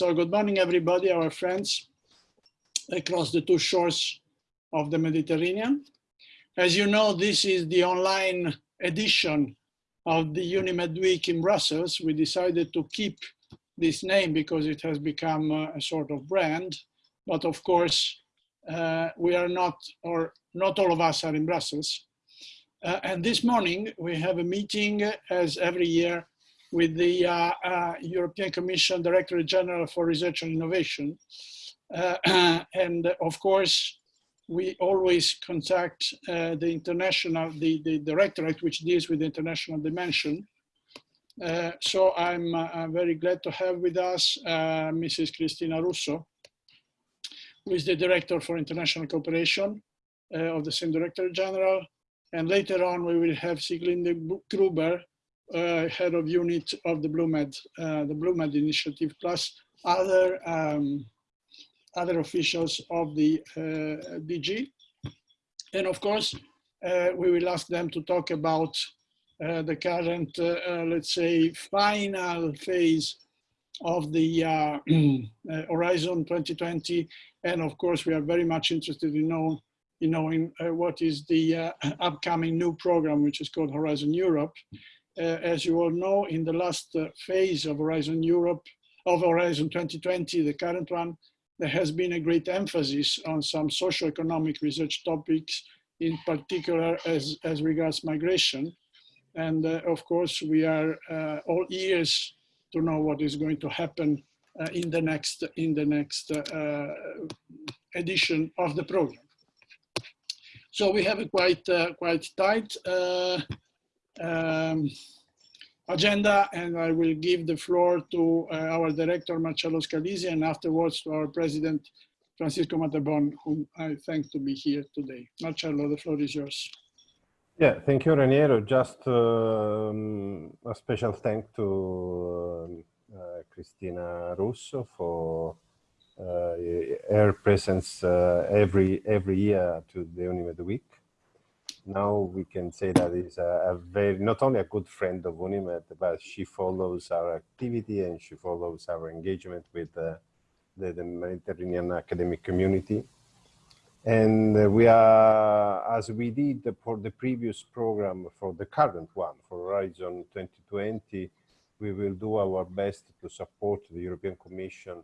So good morning, everybody, our friends across the two shores of the Mediterranean. As you know, this is the online edition of the UNIMED Week in Brussels. We decided to keep this name because it has become a sort of brand. But of course, uh, we are not, or not all of us are in Brussels. Uh, and this morning we have a meeting as every year with the uh, uh, European Commission Directorate General for Research and Innovation. Uh, and of course, we always contact uh, the international, the, the directorate which deals with the international dimension. Uh, so I'm, uh, very glad to have with us Mrs. Cristina Russo, who is the Director for International Cooperation of the same Director General. And later on, we will have Sieglinde Gruber, uh, head of unit of the BlueMed, uh, the BlueMed initiative, plus other um, other officials of the uh, DG. And of course, uh, we will ask them to talk about uh, the current, uh, let's say, final phase of the Horizon 2020. And of course, we are very much interested in know, in knowing what is the upcoming new program, which is called Horizon Europe. Uh, as you all know, in the last uh, phase of Horizon Europe, of Horizon 2020, the current one, there has been a great emphasis on some socio-economic research topics, in particular as, as regards migration. And uh, of course, we are uh, all ears to know what is going to happen uh, in the next, in the next uh, edition of the program. So we have a quite, quite tight um, agenda and I will give the floor to uh, our director Marcello Scalisi and afterwards to our president Francisco Matte Bon, whom I thank to be here today. Marcello, the floor is yours. Yeah, thank you, Raniero. Just um, a special thank to uh, Cristina Russo for uh, her presence uh, every every year to the Unimed Week now we can say that is a, a, very not only a good friend of Unimed, but she follows our activity and she follows our engagement with uh, the, the, Mediterranean academic community. And uh, we are, as we did for the previous program, for the current one, for Horizon 2020, we will do our best to support the European Commission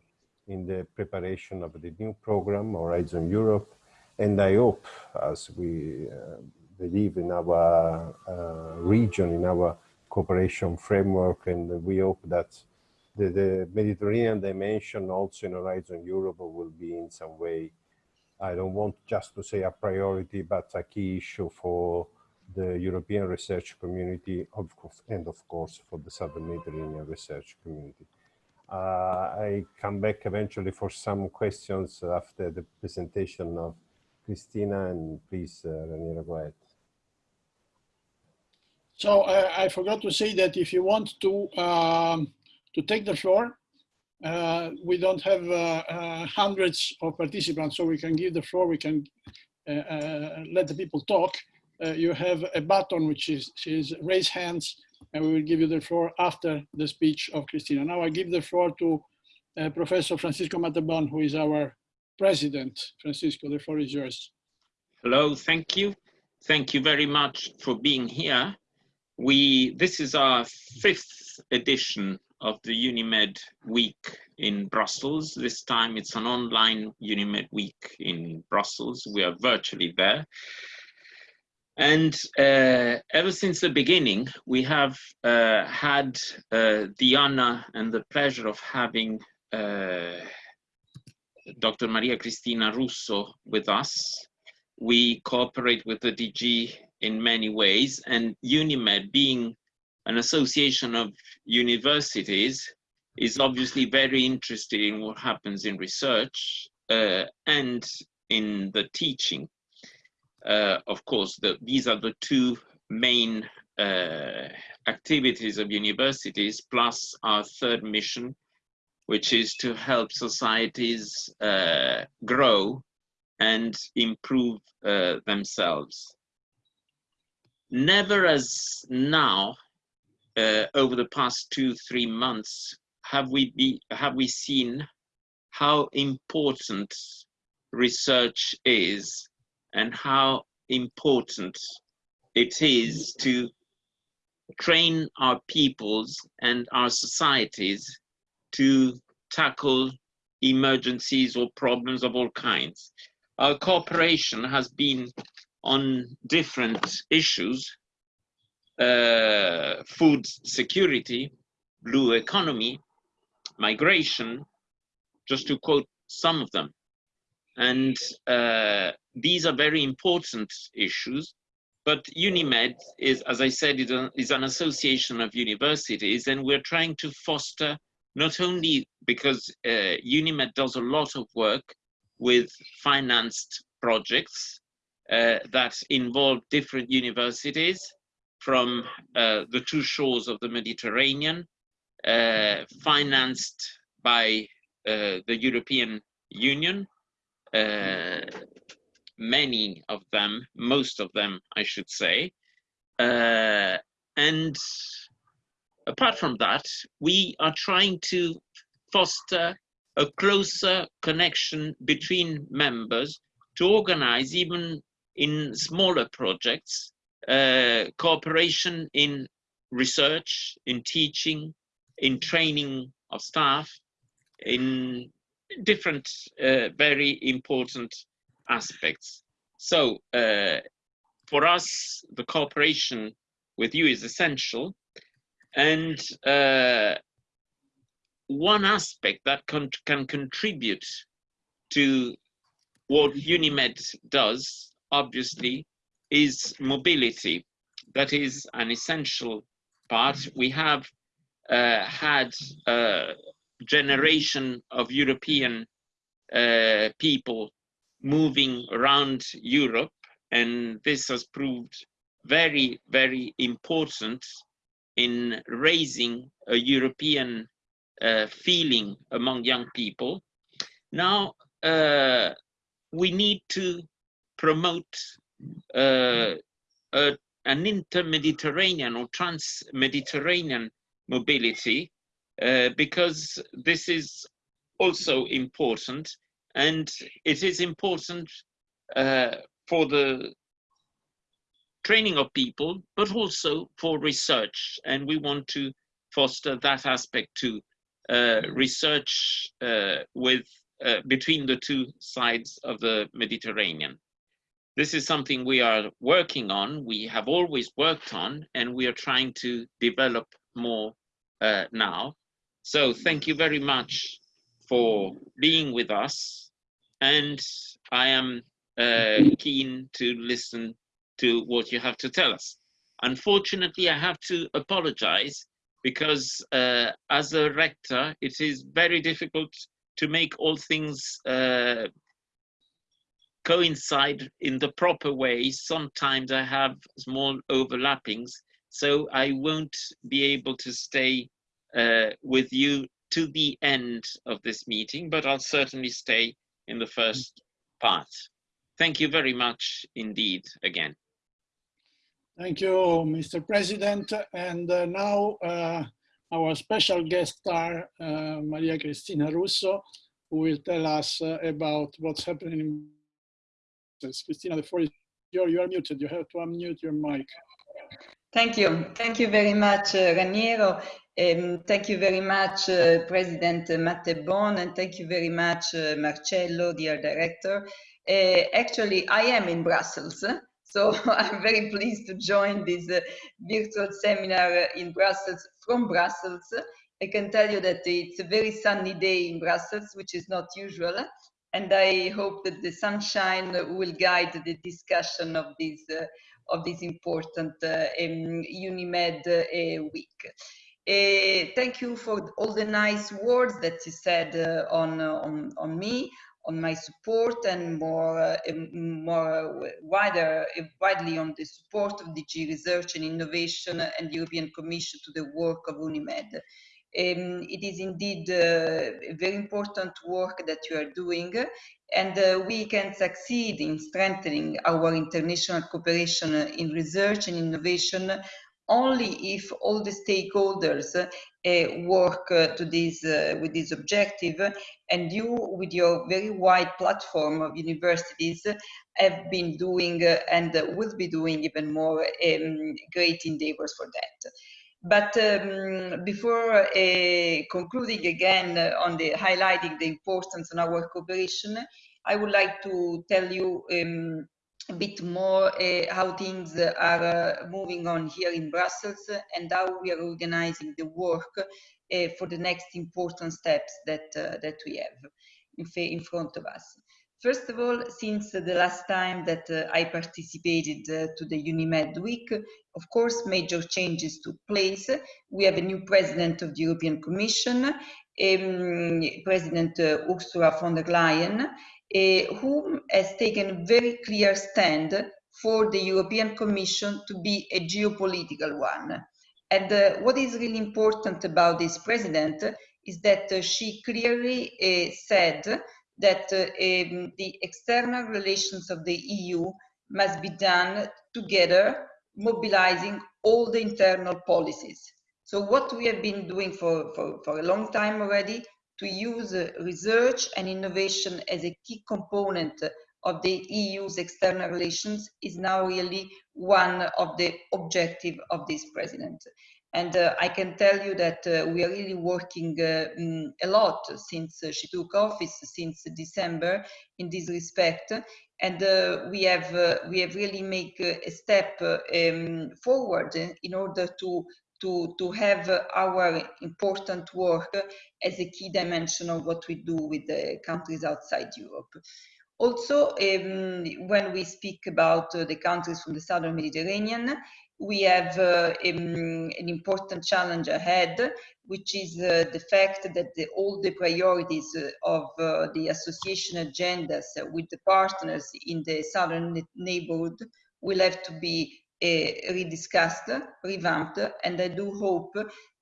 in the preparation of the new program, Horizon Europe. And I hope, as we uh, believe in our uh, region, in our cooperation framework, and we hope that the, the, Mediterranean dimension also in Horizon Europe will be in some way, I don't want just to say a priority, but a key issue for the European research community of and of course for the Southern Mediterranean research community. Uh, I come back eventually for some questions after the presentation of Cristina and please, uh, Raniero, go ahead. So uh, I forgot to say that if you want to um, to take the floor, uh, we don't have uh, uh hundreds of participants, so we can give the floor. We can uh, uh, let the people talk. you have a button which is, is raise hands, and we will give you the floor after the speech of Cristina. Now I give the floor to Professor Francisco Matte Bon, who is our president. Francisco, the floor is yours. Hello, thank you. Thank you very much for being here we this is our fifth edition of the Unimed Week in Brussels. This time it's an online Unimed Week in Brussels. We are virtually there. And uh, ever since the beginning, we have uh, had uh, the honor and the pleasure of having uh, Dr. Maria Cristina Russo with us. We cooperate with the DG in many ways, and UNIMED being an association of universities is obviously very interested in what happens in research uh, and in the teaching. Uh, of course, the, these are the two main uh, activities of universities, plus our third mission, which is to help societies uh, grow and improve uh, themselves never as now, uh, over the past two, three months, have we be have we seen how important research is and how important it is to train our peoples and our societies to tackle emergencies or problems of all kinds. Our cooperation has been on different issues, uh, food security, blue economy, migration, just to quote some of them. And uh, these are very important issues, but UNIMED is, as I said, is, an association of universities, and we're trying to foster not only because uh, UNIMED does a lot of work with financed projects uh, that involve different universities from uh, the two shores of the Mediterranean, uh, financed by uh, the European Union. Uh, many of them, most of them, I should say. Uh, and apart from that, we are trying to foster a closer connection between members to organize even in smaller projects, uh, cooperation in research, in teaching, in training of staff, in different uh, very important aspects. So uh, for us, the cooperation with you is essential. And uh, one aspect that can, can contribute to what UNIMED does, obviously, is mobility. That is an essential part. We have uh, had a generation of European uh, people moving around Europe, and this has proved very, very important in raising a European uh, feeling among young people. Now, uh, we need to promote uh, a, an inter-Mediterranean or trans-Mediterranean mobility uh, because this is also important and it is important uh, for the training of people, but also for research. And we want to foster that aspect too. Uh, research uh, with uh, between the two sides of the Mediterranean. This is something we are working on, we have always worked on, and we are trying to develop more now. So thank you very much for being with us. And I am uh, keen to listen to what you have to tell us. Unfortunately, I have to apologize because uh, as a rector, it is very difficult to make all things uh, coincide in the proper way. Sometimes I have small overlappings, so I won't be able to stay uh, with you to the end of this meeting, but I'll certainly stay in the first part. Thank you very much indeed again. Thank you, Mr. President. And uh, now uh, our special guest star, uh, Maria Cristina Russo, who will tell us uh, about what's happening in Cristina, the floor is yours. You are muted. You have to unmute your mic. Thank you. Thank you very much, uh, Raniero. Um, thank you very much, uh, President Matte Bon, and thank you very much, Marcello, dear director. Actually, I am in Brussels, so I'm very pleased to join this uh, virtual seminar in Brussels from Brussels. I can tell you that it's a very sunny day in Brussels, which is not usual, and I hope that the sunshine will guide the discussion of this uh, of this important uh, um, UNIMED uh, week. Uh, thank you for all the nice words that you said uh, on, uh, on, on me, on my support, and more, uh, more wider, widely on the support of DG Research and Innovation and the European Commission to the work of UNIMED. Um, it is indeed uh, very important work that you are doing, and uh, we can succeed in strengthening our international cooperation in research and innovation only if all the stakeholders uh, work uh, to this uh, with this objective and you with your very wide platform of universities have been doing uh, and will be doing even more um, great endeavors for that. But um, before uh, concluding again on the highlighting the importance of our cooperation i would like to tell you um, a bit more uh, how things are uh, moving on here in Brussels and how we are organizing the work uh, for the next important steps that, uh, that we have in, front of us. First of all, since the last time that uh, I participated uh, to the UNIMED week, of course, major changes took place. We have a new president of the European Commission, um, President Ursula von der Leyen, uh, who has taken a very clear stand for the European Commission to be a geopolitical one. And uh, what is really important about this president is that uh, she clearly uh, said that uh, um, the external relations of the EU must be done together, mobilizing all the internal policies. So what we have been doing for, for, for a long time already to use research and innovation as a key component of the EU's external relations is now really one of the objectives of this president. And uh, I can tell you that uh, we are really working uh, mm, a lot since she took office, since December, in this respect. And uh, we have uh, we have really made a step um, forward in order to to, to have our important work as a key dimension of what we do with the countries outside Europe. Also, um, when we speak about uh, the countries from the southern Mediterranean, we have uh, um, an important challenge ahead, which is uh, the fact that the, all the priorities uh, of uh, the association agendas with the partners in the southern neighborhood will have to be rediscussed, revamped, and I do hope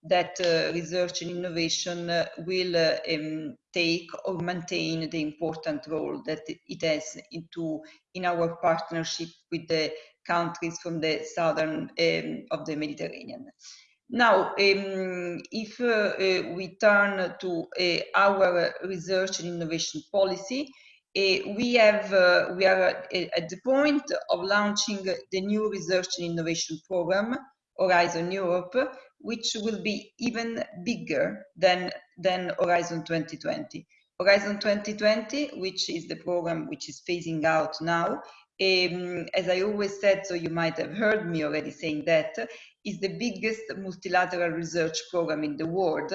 that uh, research and innovation uh, will uh, um, take or maintain the important role that it has into in our partnership with the countries from the southern um, of the Mediterranean. Now, um, if uh, uh, we turn to our research and innovation policy, uh, we have uh, we are at the point of launching the new research and innovation program Horizon Europe, which will be even bigger than than Horizon 2020. Horizon 2020, which is the program which is phasing out now, um, as I always said, so you might have heard me already saying that, is the biggest multilateral research program in the world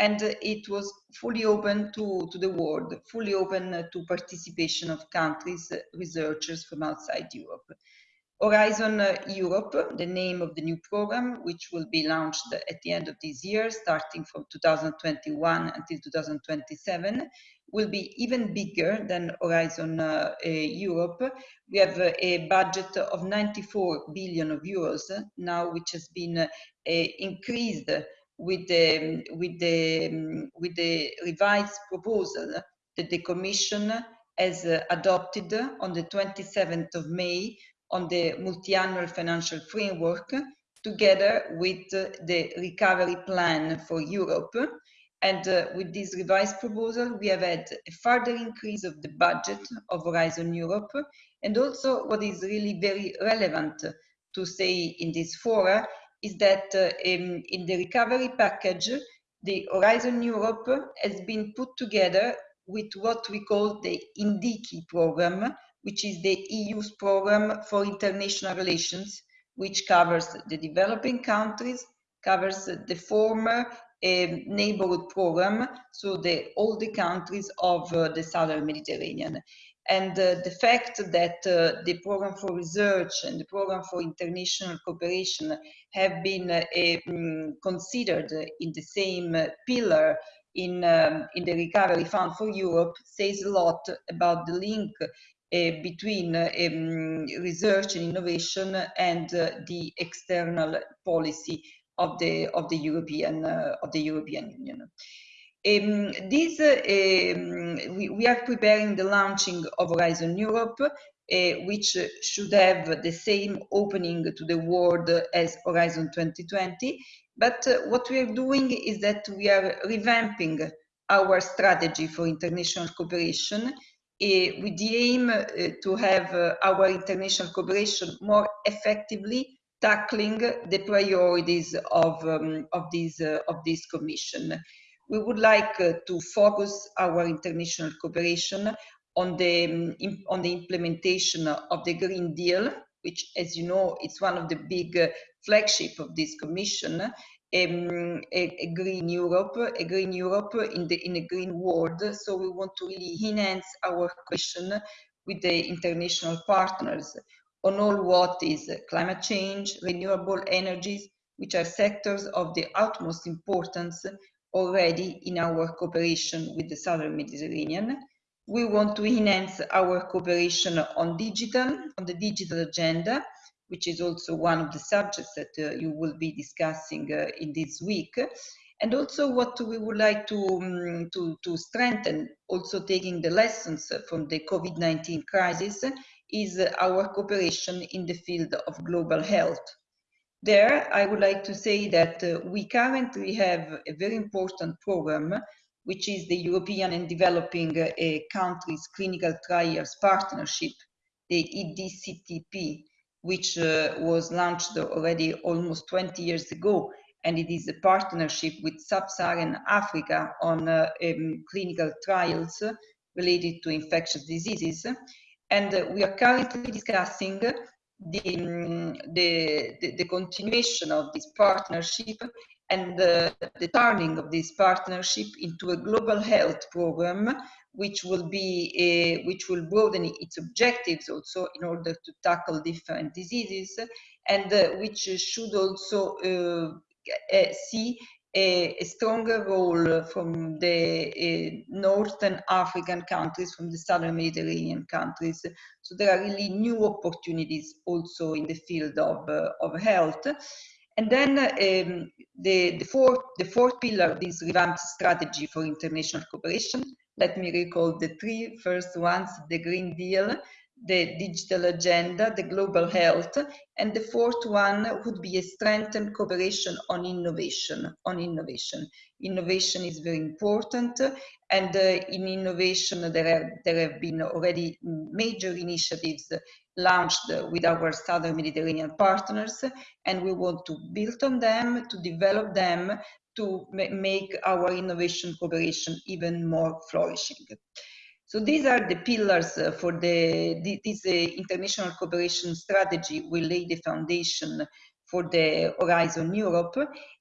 and it was fully open to, to the world, fully open to participation of countries, researchers from outside Europe. Horizon Europe, the name of the new program, which will be launched at the end of this year, starting from 2021 until 2027, will be even bigger than Horizon uh, uh, Europe. We have uh, a budget of 94 billion of euros now, which has been uh, increased with the, with the, with the revised proposal that the Commission has uh, adopted on the 27th of May on the multi-annual financial framework together with uh, the recovery plan for Europe. And uh, with this revised proposal, we have had a further increase of the budget of Horizon Europe. And also what is really very relevant to say in this fora is that uh, in, in the recovery package, the Horizon Europe has been put together with what we call the NDICI program, which is the EU's program for international relations, which covers the developing countries, covers the former um, neighborhood program, so the, all the countries of uh, the southern Mediterranean. And uh, the fact that uh, the program for research and the program for international cooperation have been uh, um, considered in the same pillar in, um, in the Recovery Fund for Europe says a lot about the link uh, between uh, um, research and innovation and uh, the external policy of the of the European of the European Union. Um, this, um, we, we, are preparing the launching of Horizon Europe. Uh, which should have the same opening to the world as Horizon 2020. But what we are doing is that we are revamping our strategy for international cooperation uh, with the aim uh, to have uh, our international cooperation more effectively tackling the priorities of, um, of, this, of this commission. We would like to focus our international cooperation on the, um, on the implementation of the Green Deal, which, as you know, is one of the big uh, flagship of this commission, um, a, a, green Europe, a green Europe in the in a green world. So we want to really enhance our question with the international partners on all what is climate change, renewable energies, which are sectors of the utmost importance already in our cooperation with the Southern Mediterranean. We want to enhance our cooperation on digital, on the digital agenda, which is also one of the subjects that uh, you will be discussing uh, in this week. And also what we would like to, um, to, to strengthen, also taking the lessons from the COVID-19 crisis, is our cooperation in the field of global health. There, I would like to say that uh, we currently have a very important program, which is the European and Developing uh, Countries Clinical Trials Partnership, the EDCTP, which uh, was launched already almost 20 years ago. And it is a partnership with Sub-Saharan Africa on uh, um, clinical trials related to infectious diseases. And we are currently discussing the, um, the, the, the, continuation of this partnership and the, the turning of this partnership into a global health program which will be a, which will broaden its objectives also in order to tackle different diseases and uh, which should also uh, see a, a, stronger role from the uh, northern African countries, from the southern Mediterranean countries. So there are really new opportunities also in the field of, uh, of health. And then um, the, the, fourth, the fourth pillar of this revamped strategy for international cooperation let me recall the three first ones, the Green Deal, the digital agenda, the global health, and the fourth one would be a strengthened cooperation on innovation. On innovation, innovation is very important, and uh, in innovation there have there have been already major initiatives launched with our southern Mediterranean partners, and we want to build on them, to develop them, to make our innovation cooperation even more flourishing. So these are the pillars uh, for the, this uh, international cooperation strategy will lay the foundation for the Horizon Europe.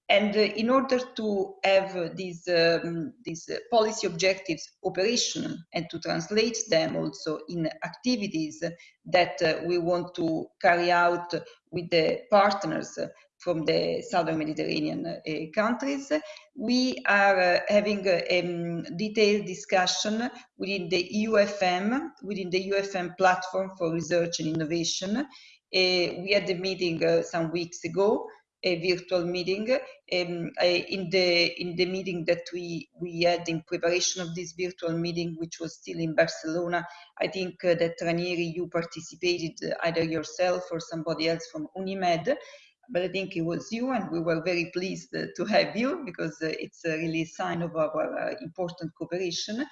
And uh, in order to have these, um, these policy objectives operational and to translate them also in activities that uh, we want to carry out with the partners from the southern Mediterranean uh, countries. We are uh, having a um, detailed discussion within the UFM, within the UFM platform for research and innovation. Uh, we had a meeting uh, some weeks ago, a virtual meeting. Um, in the in the meeting that we we had in preparation of this virtual meeting, which was still in Barcelona, I think uh, that Ranieri, you participated either yourself or somebody else from Unimed but I think it was you, and we were very pleased uh, to have you because uh, it's a really sign of our uh, important cooperation.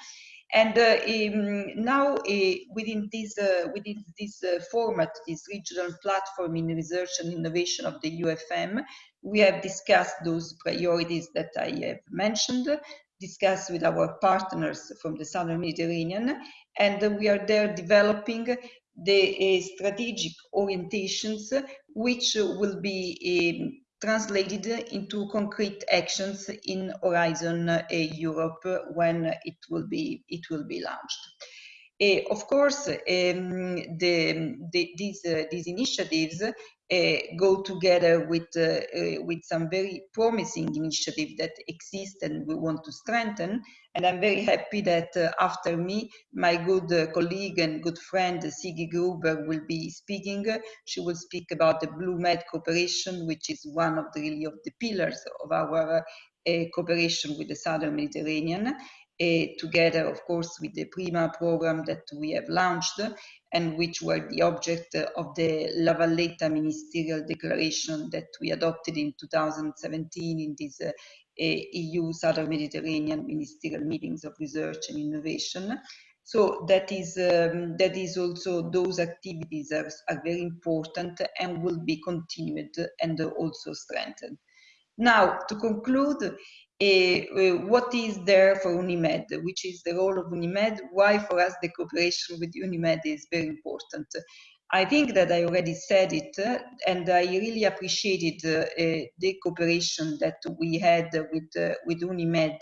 And uh, um, now uh, within this uh, within this format, this regional platform in research and innovation of the UFM, we have discussed those priorities that I have mentioned, discussed with our partners from the Southern Mediterranean, and we are there developing the strategic orientations which will be um, translated into concrete actions in Horizon uh, Europe when it will be it will be launched. Uh, of course, um, the, the, these, uh, these initiatives uh, go together with, uh, uh, with some very promising initiatives that exist and we want to strengthen. And I'm very happy that after me, my good colleague and good friend Sigi Gruber will be speaking. She will speak about the Blue Med cooperation, which is one of the really of the pillars of our cooperation with the Southern Mediterranean. Together, of course, with the PRIMA program that we have launched and which were the object of the La Valletta Ministerial Declaration that we adopted in 2017 in this uh, EU Southern Mediterranean Ministerial Meetings of Research and Innovation. So that is um, that is also those activities are, are very important and will be continued and also strengthened. Now, to conclude, Uh, uh, what is there for UNIMED, which is the role of UNIMED, why for us the cooperation with UNIMED is very important. I think that I already said it, uh, and I really appreciated uh, uh the cooperation that we had with, with UNIMED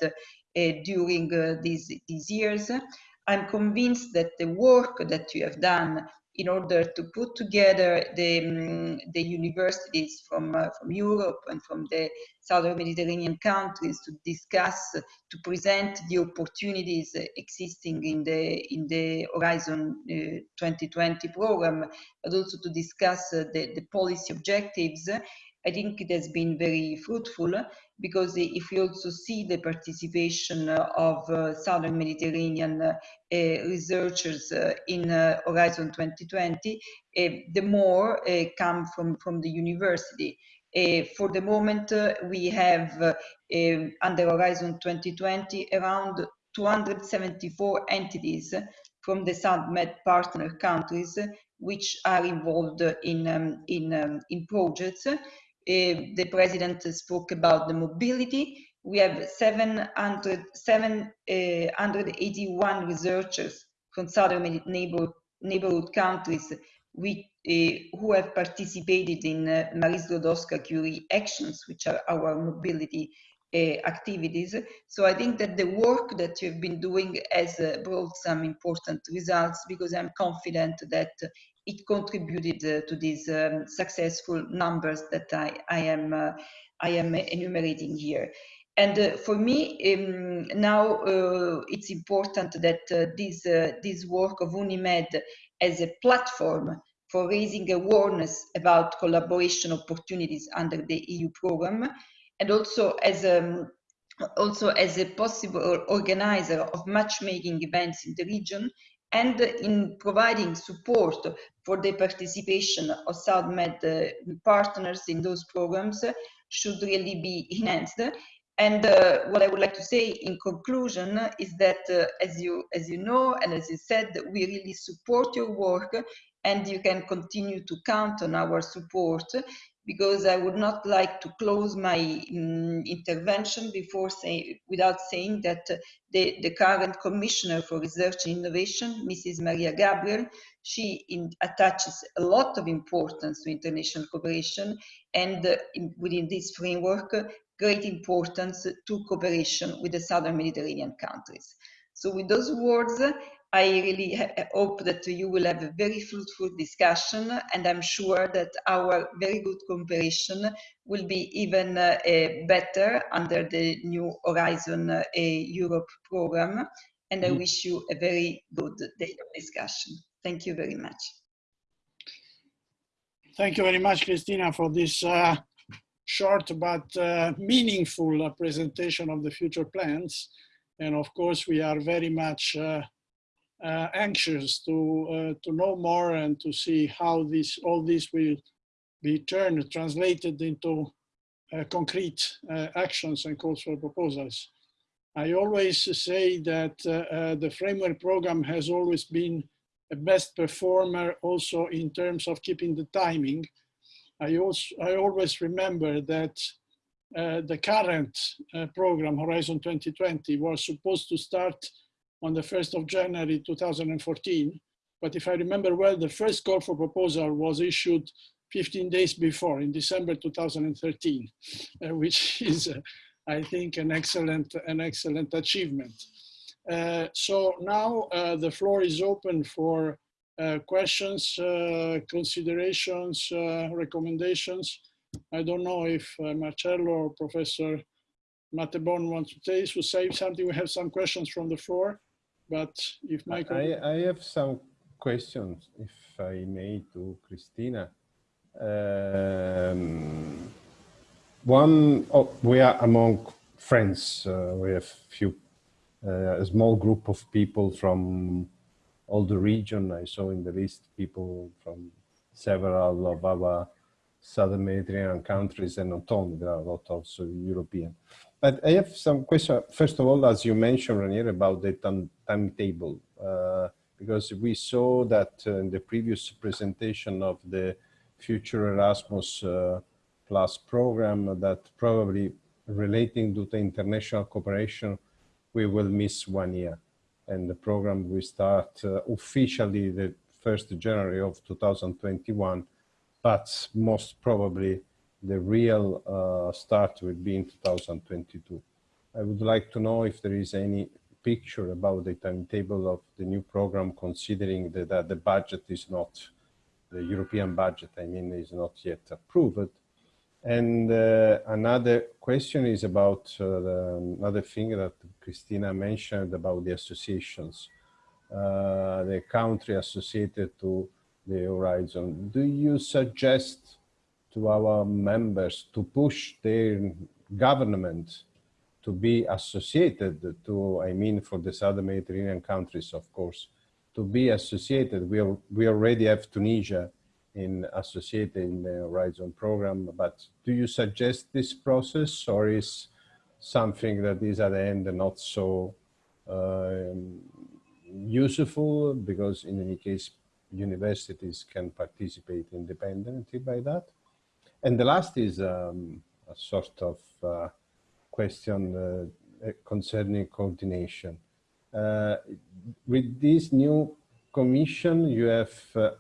during these, these years. I'm convinced that the work that you have done in order to put together the, um, the universities from, uh, from Europe and from the Southern Mediterranean countries to discuss, to present the opportunities existing in the, in the Horizon uh, 2020 program, but also to discuss uh, the, the policy objectives. I think it has been very fruitful because if you also see the participation of uh, Southern Mediterranean uh, researchers uh, in Horizon 2020, the more come from, from the university. for the moment, we have um, under Horizon 2020 around 274 entities from the SouthMed partner countries which are involved in, um, in, um, in projects the president spoke about the mobility. We have 700, 781 uh, researchers from southern neighbor, neighborhood countries with, uh, who have participated in uh, Marie Sklodowska-Curie actions, which are our mobility uh, activities. So I think that the work that you've been doing has uh, brought some important results because I'm confident that it contributed uh, to these um, successful numbers that I, I am uh, I am enumerating here. And uh, for me, um, now uh, it's important that uh, this, uh, this work of UNIMED as a platform for raising awareness about collaboration opportunities under the EU program, and also as a, um, also as a possible organizer of matchmaking events in the region and in providing support for the participation of SouthMed uh, partners in those programs should really be enhanced. And uh, what I would like to say in conclusion is that, uh, as you as you know and as you said, we really support your work, and you can continue to count on our support because I would not like to close my um, intervention before say, without saying that the, the current Commissioner for Research and Innovation, Mrs. Mariya Gabriel, she in, attaches a lot of importance to international cooperation and uh, in, within this framework, great importance to cooperation with the Southern Mediterranean countries. So with those words, I really hope that you will have a very fruitful discussion and I'm sure that our very good cooperation will be even uh, better under the new Horizon uh, Europe program and I mm. wish you a very good day of discussion. Thank you very much. Thank you very much, Cristina, for this uh, short but uh, meaningful uh, presentation of the future plans. And of course, we are very much uh, uh, anxious to uh, to know more and to see how this all this will be turned translated into uh, concrete actions and calls for proposals. I always say that the framework program has always been a best performer also in terms of keeping the timing. I also I always remember that uh, the current uh, program Horizon 2020 was supposed to start on the 1st of January 2014. But if I remember well, the first call for proposal was issued 15 days before in December 2013, uh, which is, uh, I think, an excellent, an excellent achievement. Uh, so now uh, the floor is open for uh, questions, uh, considerations, recommendations. I don't know if Marcello or Professor Matte Bon wants to, say, to say something. We have some questions from the floor. But if Michael... I, I have some questions, if I may, to Cristina. Um, one, oh, we are among friends. Uh, we have few uh, a small group of people from all the region. I saw in the list people from several of our southern Mediterranean countries and not only, there are a lot also European. But I have some questions. First of all, as you mentioned, Raniero, about the timetable, uh, because we saw that uh, in the previous presentation of the future Erasmus uh, Plus program that probably relating to the international cooperation, we will miss one year. And the program will start uh, officially the 1st January of 2021, but most probably the real uh, start will be in 2022. I would like to know if there is any picture about the timetable of the new program, considering that, that the budget is not, the European budget, I mean, is not yet approved. And uh, another question is about uh, the, another thing that Cristina mentioned about the associations, uh, the country associated to the Horizon. Do you suggest to our members to push their government to be associated to, I mean, for the Southern Mediterranean countries, of course, to be associated. We, are, we already have Tunisia in associated in the Horizon program, but do you suggest this process or is something that is at the end not so uh, useful because in any case universities can participate independently by that? And the last is um, a sort of uh, question uh, concerning coordination. Uh, with this new commission, you have uh,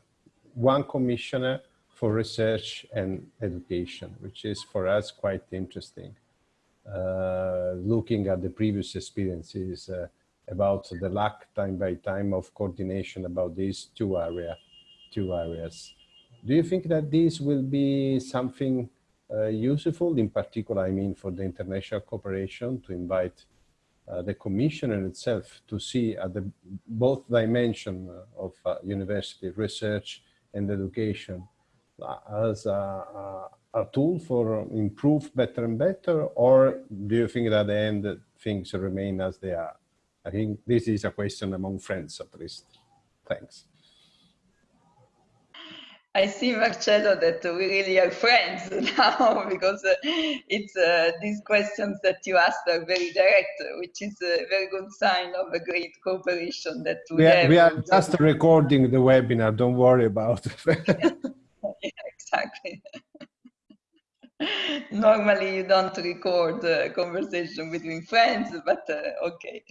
one commissioner for research and education, which is for us quite interesting. Uh, looking at the previous experiences uh, about the lack time by time of coordination about these two area, two areas. Do you think that this will be something uh, useful, in particular, I mean, for the international cooperation to invite uh, the commissioner itself to see at the both dimension of uh, university research and education uh, as a, a, a, tool for improve better and better, or do you think that at the end things remain as they are? I think this is a question among friends at least. Thanks. I see, Marcello, that we really are friends now because uh, it's uh, these questions that you asked are very direct, which is a very good sign of a great cooperation that we, we have. We are just recording the webinar. Don't worry about it. yeah, exactly. Normally, you don't record a conversation between friends, but uh, okay.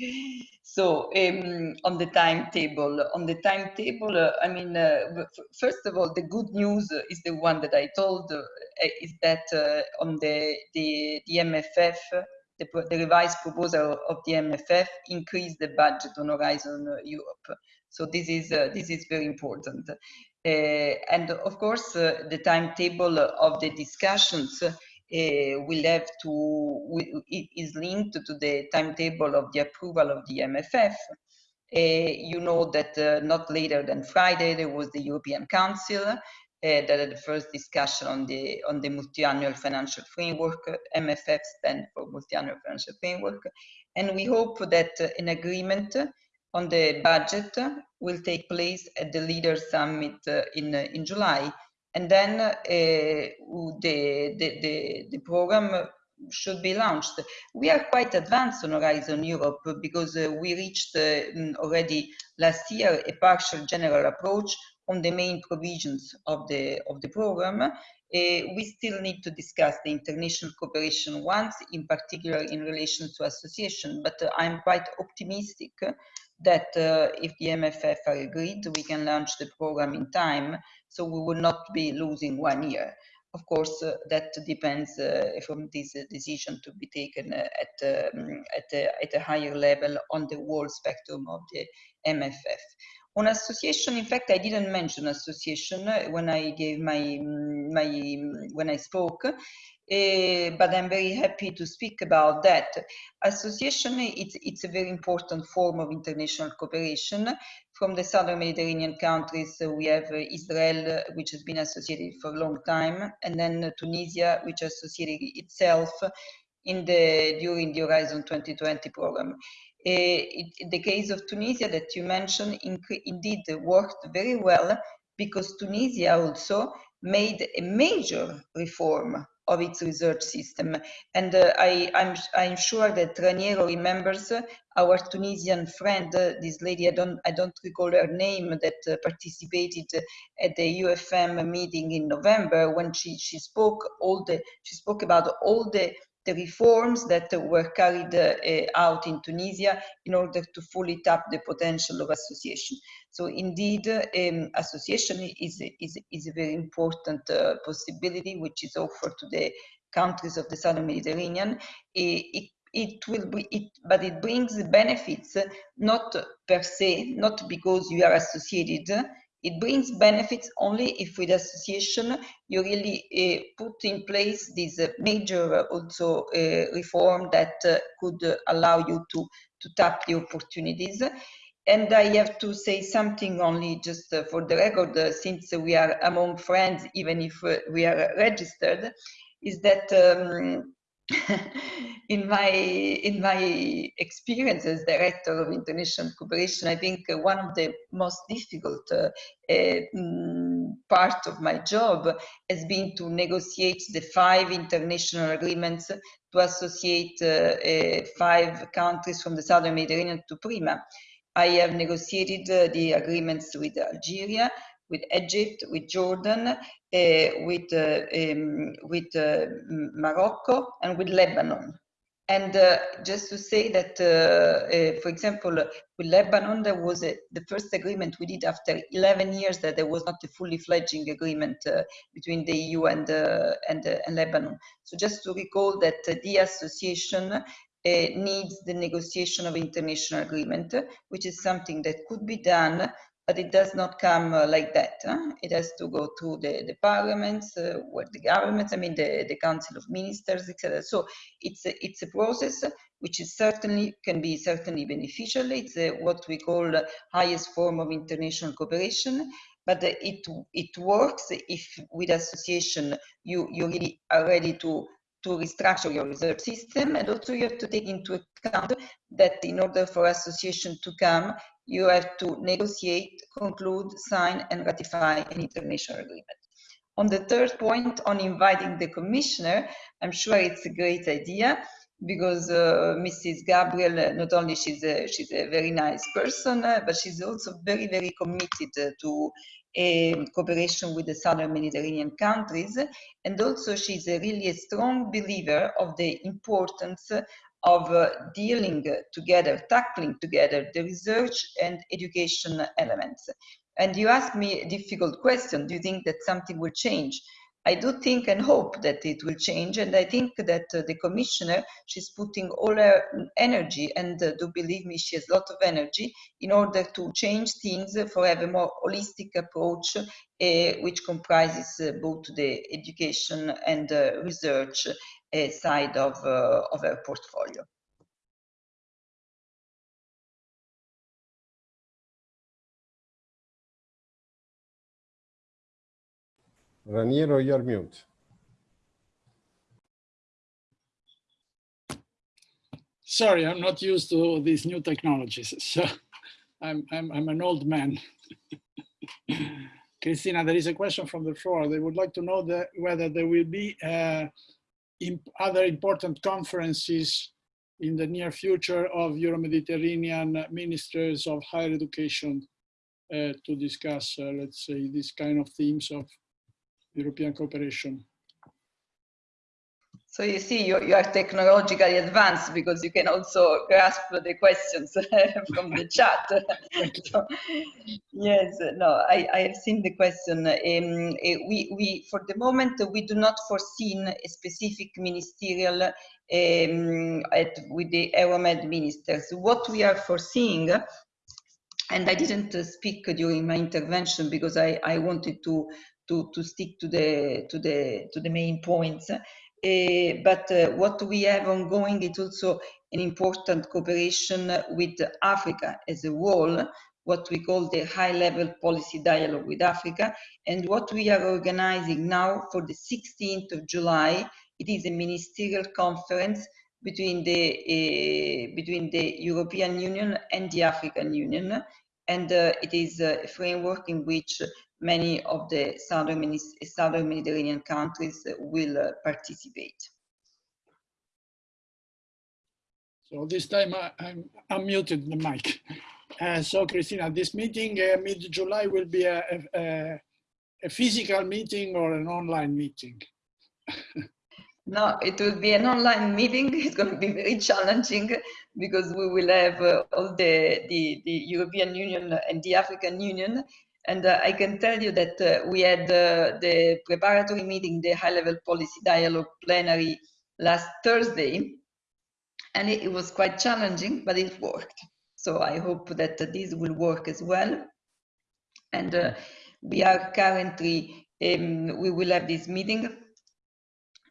So, um, on the timetable, on the timetable, uh, I mean, uh, first of all, the good news is the one that I told uh, is that uh, on the, the, the MFF, the, the, revised proposal of the MFF increased the budget on Horizon Europe. So this is uh, this is very important. Uh, and of course, uh, the timetable of the discussions uh, will have to it is linked to the timetable of the approval of the MFF. Uh, you know that uh, not later than Friday there was the European Council that had the first discussion on the on the multi-annual financial framework. MFF stand for multi-annual financial framework, and we hope that an agreement on the budget will take place at the Leaders Summit uh, in, uh, in July. And then uh, the, the, the, the program should be launched. We are quite advanced on Horizon Europe because uh, we reached uh, mm, already last year a partial general approach on the main provisions of the of the program. Uh, we still need to discuss the international cooperation once, in particular in relation to association. But I'm quite optimistic that uh, if the MFF are agreed, we can launch the program in time, so we will not be losing one year. Of course, uh, that depends uh, from this decision to be taken uh, at, um, at, a, at a higher level on the whole spectrum of the MFF. On association, in fact, I didn't mention association uh, when I gave my, my when I spoke. Uh, but I'm very happy to speak about that. Association, it's, it's a very important form of international cooperation. From the southern Mediterranean countries, uh, we have uh, Israel, which has been associated for a long time, and then Tunisia, which associated itself in the during the Horizon 2020 program. it, the case of Tunisia that you mentioned indeed worked very well because Tunisia also made a major reform of its research system. And uh, I, am I'm, I'm sure that Raniero remembers our Tunisian friend, uh, this lady, I don't, I don't recall her name, that uh, participated at the UFM meeting in November when she, she spoke all the, she spoke about all the the reforms that were carried uh, out in Tunisia in order to fully tap the potential of association. So indeed, um, association is, is, is a very important uh, possibility which is offered to the countries of the Southern Mediterranean. It, it, it will be, it, but it brings benefits not per se, not because you are associated, it brings benefits only if with association you really uh, put in place this uh, major uh, also reform that could allow you to, to tap the opportunities. And I have to say something only just for the record, since we are among friends, even if we are registered, is that um, in my in my experience as director of international cooperation, I think one of the most difficult uh, uh, part of my job has been to negotiate the five international agreements to associate uh, uh five countries from the southern Mediterranean to PRIMA. I have negotiated uh, the agreements with Algeria, with Egypt, with Jordan, uh, with, uh, um, with uh, Morocco, and with Lebanon. And uh, just to say that, uh, uh, for example, with Lebanon, there was a, the first agreement we did after 11 years that there was not a fully fledging agreement between the EU and, and, and, Lebanon. So just to recall that the association needs the negotiation of international agreement, which is something that could be done but it does not come uh, like that. Huh? It has to go to the, the parliaments, uh, where the governments, I mean, the, the council of ministers, etc. So it's a, it's a process which is certainly can be certainly beneficial. It's a, what we call the highest form of international cooperation, but it it works if with association you you really are ready to to restructure your reserve system and also you have to take into account that in order for association to come you have to negotiate, conclude, sign, and ratify an international agreement. On the third point, on inviting the commissioner, I'm sure it's a great idea because uh, Mrs. Gabriel, uh, not only she's a, she's a very nice person, uh, but she's also very, very committed uh, to um, cooperation with the Southern Mediterranean countries. And also she's a really a strong believer of the importance of uh, dealing together, tackling together the research and education elements. And you asked me a difficult question. Do you think that something will change? I do think and hope that it will change. And I think that uh, the commissioner, she's putting all her energy and uh, do believe me, she has a lot of energy in order to change things for have a more holistic approach, uh, which comprises uh, both the education and uh, research side of, uh, of our portfolio. Raniero, you're mute. Sorry, I'm not used to these new technologies. So I'm, I'm, I'm an old man. Cristina, there is a question from the floor. They would like to know that whether there will be uh, other important conferences in the near future of Euro-Mediterranean ministers of higher education uh, to discuss, uh, let's say, these kind of themes of European cooperation. So you see, you, you are technologically advanced because you can also grasp the questions from the chat. so, yes, no, I, I have seen the question. Um, eh, we, we, for the moment, we do not foresee a specific ministerial um, at, with the Euromed ministers. What we are foreseeing and I didn't speak during my intervention because I, I wanted to, to, to stick to the, to, the, to the main points. Uh, but uh, what we have ongoing is also an important cooperation with Africa as a whole, what we call the high-level policy dialogue with Africa. And what we are organizing now for the 16th of July, it is a ministerial conference between the uh, between the European Union and the African Union, and it is a framework in which many of the southern, southern Mediterranean countries will uh, participate. So this time I, I'm unmuted the mic. Uh, so Cristina, this meeting uh, mid-July will be a, a, a, physical meeting or an online meeting? no, it will be an online meeting. It's going to be very challenging because we will have uh, all the, the, the, European Union and the African Union. And uh, I can tell you that uh, we had uh, the preparatory meeting, the high-level policy dialogue plenary last Thursday. And it, it was quite challenging, but it worked. So I hope that this will work as well. And uh, we are currently, um, we will have this meeting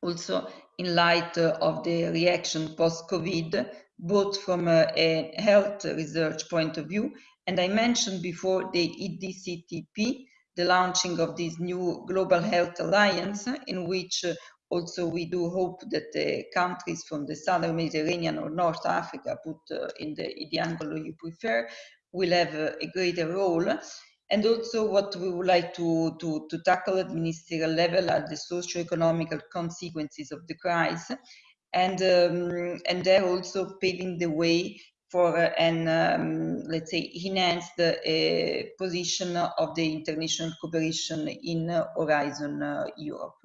also in light uh, of the reaction post-COVID, both from a, a, health research point of view, and I mentioned before the EDCTP, the launching of this new Global Health Alliance, in which uh, also, we do hope that the countries from the southern Mediterranean or North Africa, put uh, in the, in the angle you prefer, will have a, a greater role. And also what we would like to, to, to tackle at ministerial level are the socio-economical consequences of the crisis. And, um, and they're also paving the way for an, um, let's say, enhanced uh, position of the international cooperation in Horizon uh, Europe.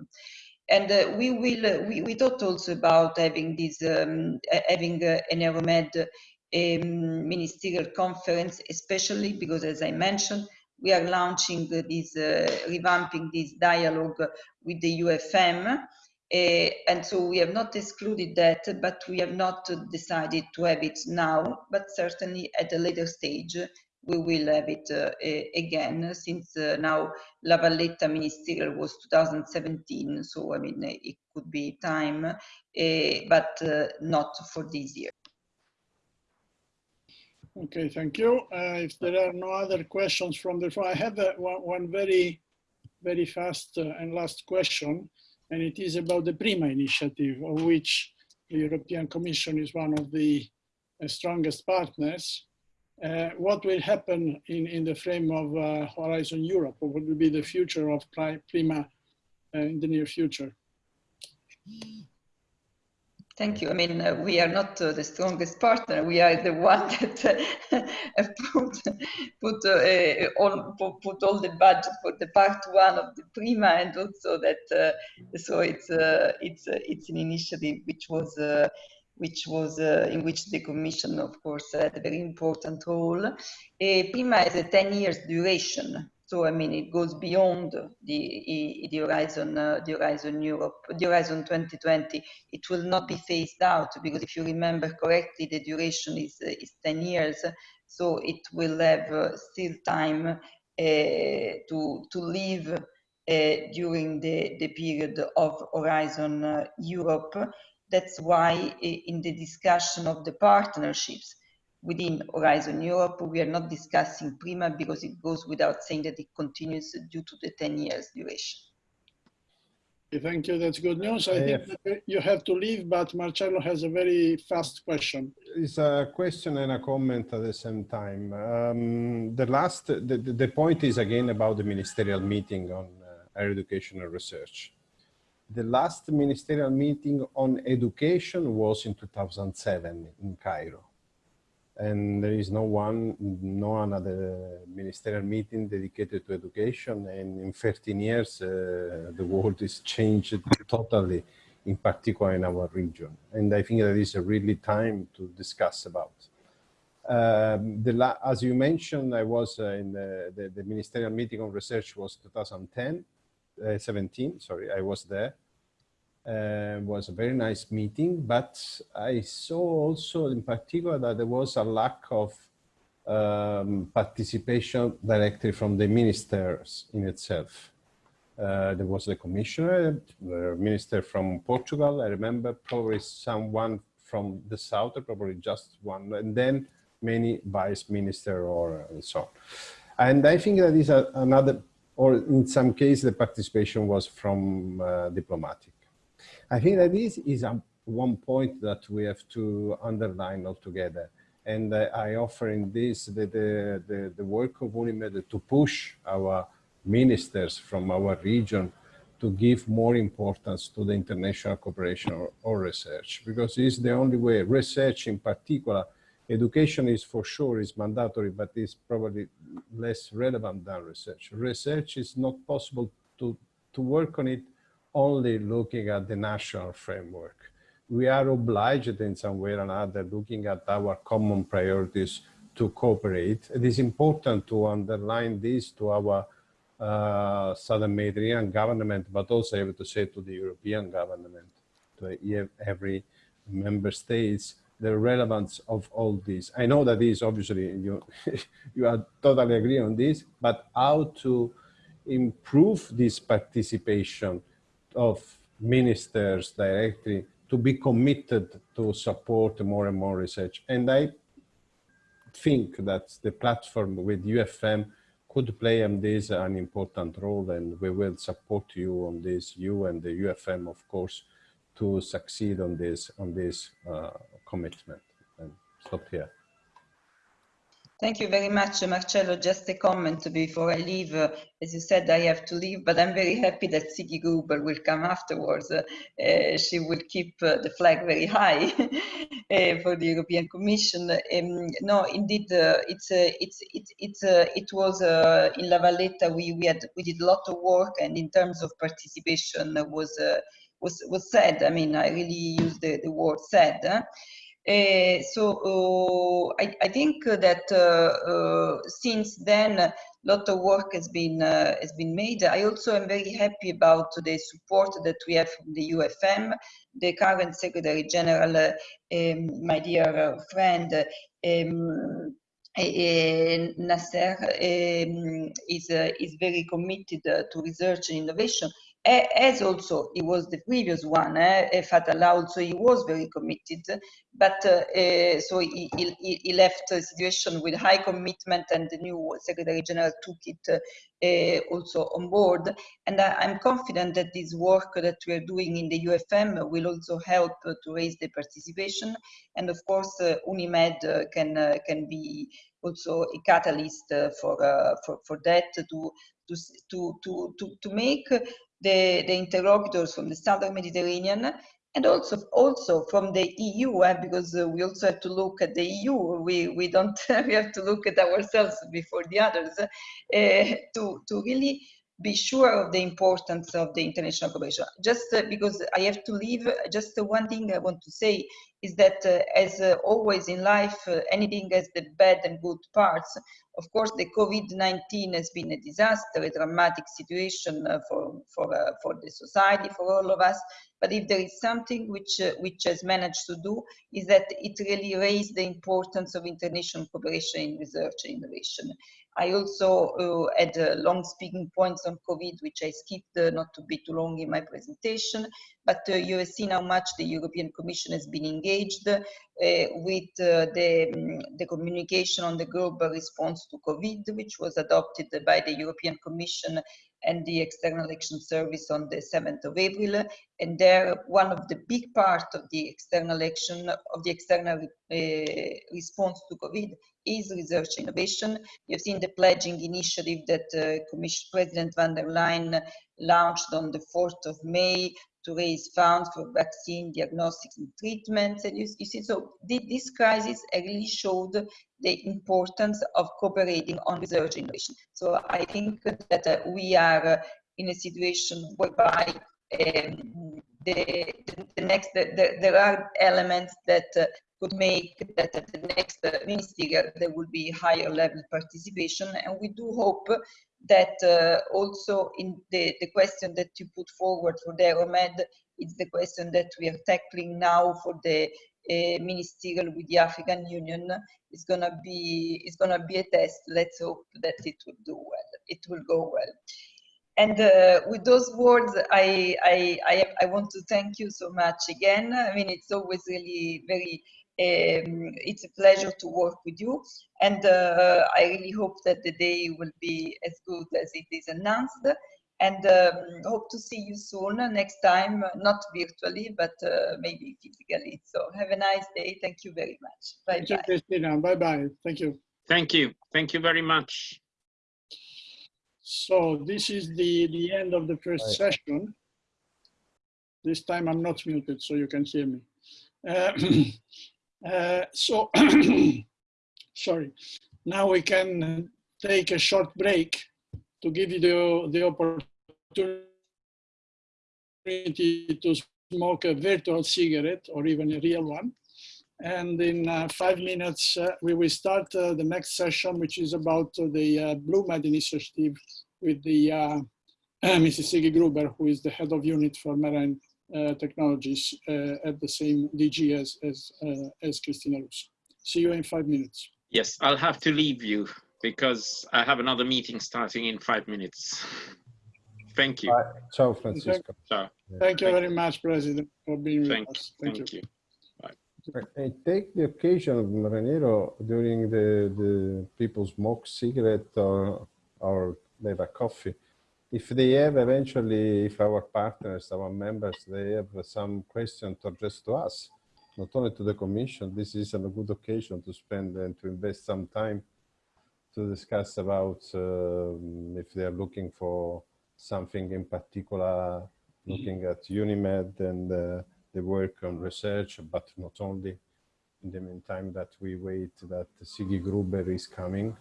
And uh, we will uh, we, we thought also about having this um, having uh, an Euromed um, ministerial conference especially because as i mentioned we are launching this uh, revamping this dialogue with the ufm and so we have not excluded that but we have not decided to have it now but certainly at a later stage we will have it uh, again since uh, now La Valletta ministerial was 2017 so I mean it could be time uh, but not for this year. Okay, thank you. Uh, if there are no other questions from the floor, I have uh, one, one, very, very fast uh, and last question, and it is about the PRIMA initiative, of which the European Commission is one of the strongest partners. Uh, what will happen in, in the frame of uh, Horizon Europe? Or what will be the future of Prima uh, in the near future? Thank you. I mean, uh, we are not uh, the strongest partner. We are the one that uh, put put all put all the budget for the part one of the Prima, and also that. so it's it's it's an initiative which was which was uh, in which the Commission, of course, had a very important role. Uh, PRIMA has a 10 years duration. So, I mean, it goes beyond the, the Horizon, uh, the Horizon Europe, the Horizon 2020. It will not be phased out because if you remember correctly, the duration is, uh, is 10 years. So it will have uh, still time uh, to, to live uh, during the, the period of Horizon uh, Europe. That's why in the discussion of the partnerships within Horizon Europe, we are not discussing PRIMA because it goes without saying that it continues due to the 10 years duration. Thank you. That's good news. I think you have to leave, but Marcello has a very fast question. It's a question and a comment at the same time. Um, the last, the, the point is again about the ministerial meeting on uh, higher education and research. The last ministerial meeting on education was in 2007 in Cairo. And there is no one, no another ministerial meeting dedicated to education. And in 13 years, uh, the world is changed totally, in particular in our region. And I think that is a really time to discuss about. Um, as you mentioned, I was uh, in the, the, the, ministerial meeting on research was 2010 uh, 17, sorry, I was there. Uh, was a very nice meeting, but I saw also in particular that there was a lack of um, participation directly from the ministers in itself. Uh, there was the commissioner, the minister from Portugal, I remember probably someone from the south, probably just one, and then many vice minister or uh, so on. And I think that is a, another or in some case, the participation was from uh, diplomatic. I think that this is a one point that we have to underline altogether. And uh, I offer in this the, the, the, the work of UNIMED to push our ministers from our region to give more importance to the international cooperation or, or research because it's the only way research in particular education is for sure is mandatory but is probably less relevant than research research is not possible to to work on it only looking at the national framework we are obliged in some way or another looking at our common priorities to cooperate it is important to underline this to our uh, Southern Mediterranean government, but also I have to say to the European government, to every member states, the relevance of all this. I know that is obviously you you are totally agree on this, but how to improve this participation of ministers directly to be committed to support more and more research. And I think that the platform with UFM could play on this an important role and we will support you on this, you and the UFM, of course, to succeed on this, on this uh, commitment. And stop here. Thank you very much, Marcello. Just a comment before I leave. Uh, as you said, I have to leave, but I'm very happy that Sigi Gruber will come afterwards. Uh, she will keep uh, the flag very high uh, for the European Commission. Um, no, indeed, uh, it's it's it's it's it was in La Valletta. We we had we did a lot of work, and in terms of participation, was was was said. I mean, I really use the the word said. Uh, so uh, I, I, think that uh, since then, a lot of work has been has been made. I also am very happy about the support that we have from the UFM, the current Secretary General, um, my dear friend. Um, Nasser um, is, uh, is very committed uh, to research and innovation as also he was the previous one, eh, Fatallah also he was very committed, but uh, uh, so he, he, he, left a situation with high commitment and the new Secretary General took it uh, also on board. And I, am confident that this work that we are doing in the UFM will also help to raise the participation. And of course, uh, UNIMED uh, can, uh, can be also a catalyst for, for, for that to, to, to, to, to make the, the interlocutors from the southern Mediterranean and also also from the EU, eh, because uh, we also have to look at the EU. We we don't we have to look at ourselves before the others uh, to to really be sure of the importance of the international cooperation. Just uh, because I have to leave, just one thing I want to say is that uh, as uh, always in life, uh, anything has the bad and good parts. Of course, the COVID-19 has been a disaster, a dramatic situation uh, for, for, uh, for the society, for all of us. But if there is something which, which has managed to do, is that it really raised the importance of international cooperation in research and innovation. I also uh, had uh, long speaking points on COVID, which I skipped uh, not to be too long in my presentation, but uh, you have seen how much the European Commission has been engaged uh, with uh, the, um, the communication on the global response to COVID, which was adopted by the European Commission and the External Action Service on the 7th of April. And there, one of the big part of the external action, of the external response to COVID is research innovation. You've seen the pledging initiative that uh, Commission President von der Leyen launched on the 4th of May to raise funds for vaccine diagnostics and treatments. And you, you see, so this crisis really showed the importance of cooperating on research innovation. So I think that uh, we are uh, in a situation whereby um, the, the, next, the, the, there are elements that uh, could make that at the next uh, ministerial there will be higher level participation and we do hope that uh, also in the, the question that you put forward for the Euromed it's the question that we are tackling now for the uh, ministerial with the African Union is gonna be is gonna be a test. Let's hope that it will do well. It will go well. And uh, with those words, I, I, I, I want to thank you so much again. I mean, it's always really very um, it's a pleasure to work with you, and uh, I really hope that the day will be as good as it is announced. and um, hope to see you soon uh, next time, uh, not virtually, but uh, maybe physically. So have a nice day. Thank you very much. Bye Thank you, bye. Cristina. Bye-bye. Thank you. Thank you. Thank you very much. So this is the, the end of the first Right. session. This time I'm not muted, so you can hear me. Uh, uh, So, sorry. Now we can take a short break to give you the, the opportunity to smoke a virtual cigarette or even a real one. And in uh, five minutes, uh, we will start uh, the next session, which is about the uh, Blue Med initiative with the Mrs. Sigi Gruber, who is the head of unit for marine technologies uh, at the same DG as, as, uh, as Cristina Russo. See you in five minutes. Yes, I'll have to leave you because I have another meeting starting in five minutes. Thank you. Bye. Ciao, Francisco. Ciao. Thank you very much, President, for being with Thank, us. Thank you. thank you. I take the occasion, Raniero, during the, the people smoke cigarette or, or they have a coffee. If they have eventually, if our partners, our members, they have some question to address to us, not only to the commission, this is a good occasion to spend and to invest some time to discuss about um, if they are looking for something in particular, looking at UNIMED and uh, the work on research, but not only. In the meantime, that we wait that Sigi Gruber is coming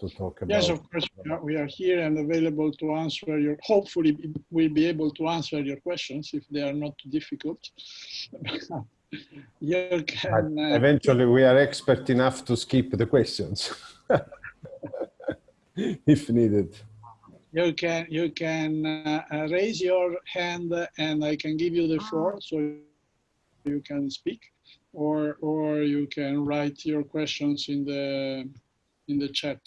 to talk about. Yes, of course, we are- we are here and available to answer your, hopefully we'll be able to answer your questions if they are not too difficult. You can, uh, eventually, we are expert enough to skip the questions if needed. you can, you can uh, uh, raise your hand and I can give you the floor so you can speak. Or, or you can write your questions in the, in the chat.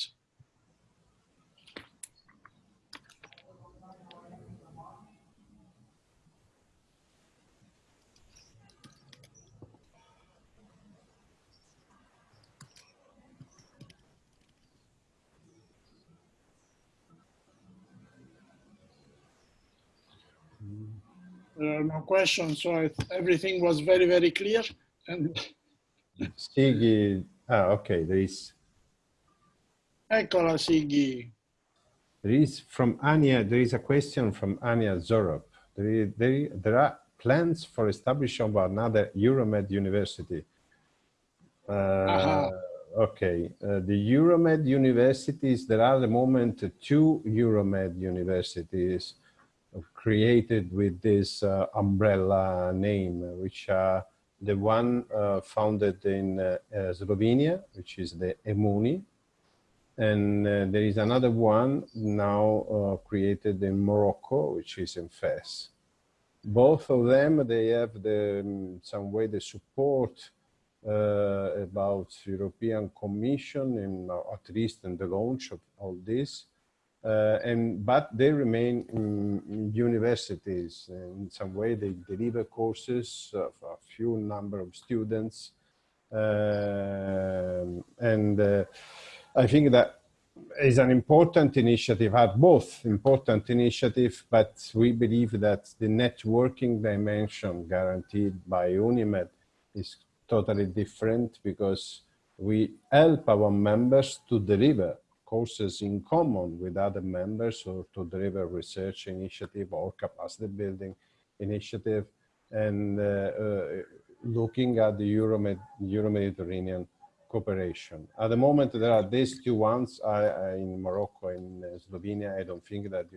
There are no questions, so I, everything was very, very clear. And Sigi, ah, okay, there is, eccola Sigi. there is from Anya, there is a question from Anya Zorop. There, is, there, there are plans for establishing of another Euromed university. Uh, Aha. Okay, uh, the Euromed universities, there are at the moment two Euromed universities created with this uh, umbrella name, which are the one uh, founded in uh, uh, Slovenia, which is the EMUNI, and uh, there is another one now uh, created in Morocco, which is in Fez. Both of them, they have the, in some way the support uh, about European Commission uh, at least in the launch of all this. Uh, and but they remain in universities. In some way they deliver courses of a few number of students. Um, and uh, I think that is an important initiative, are both important initiative, but we believe that the networking dimension guaranteed by UNIMED is totally different because we help our members to deliver courses in common with other members or to deliver research initiative or capacity building initiative and uh, uh, looking at the Euro-Med Euro-Mediterranean cooperation. At the moment, there are these two ones I, I, in Morocco and uh, Slovenia. I don't think that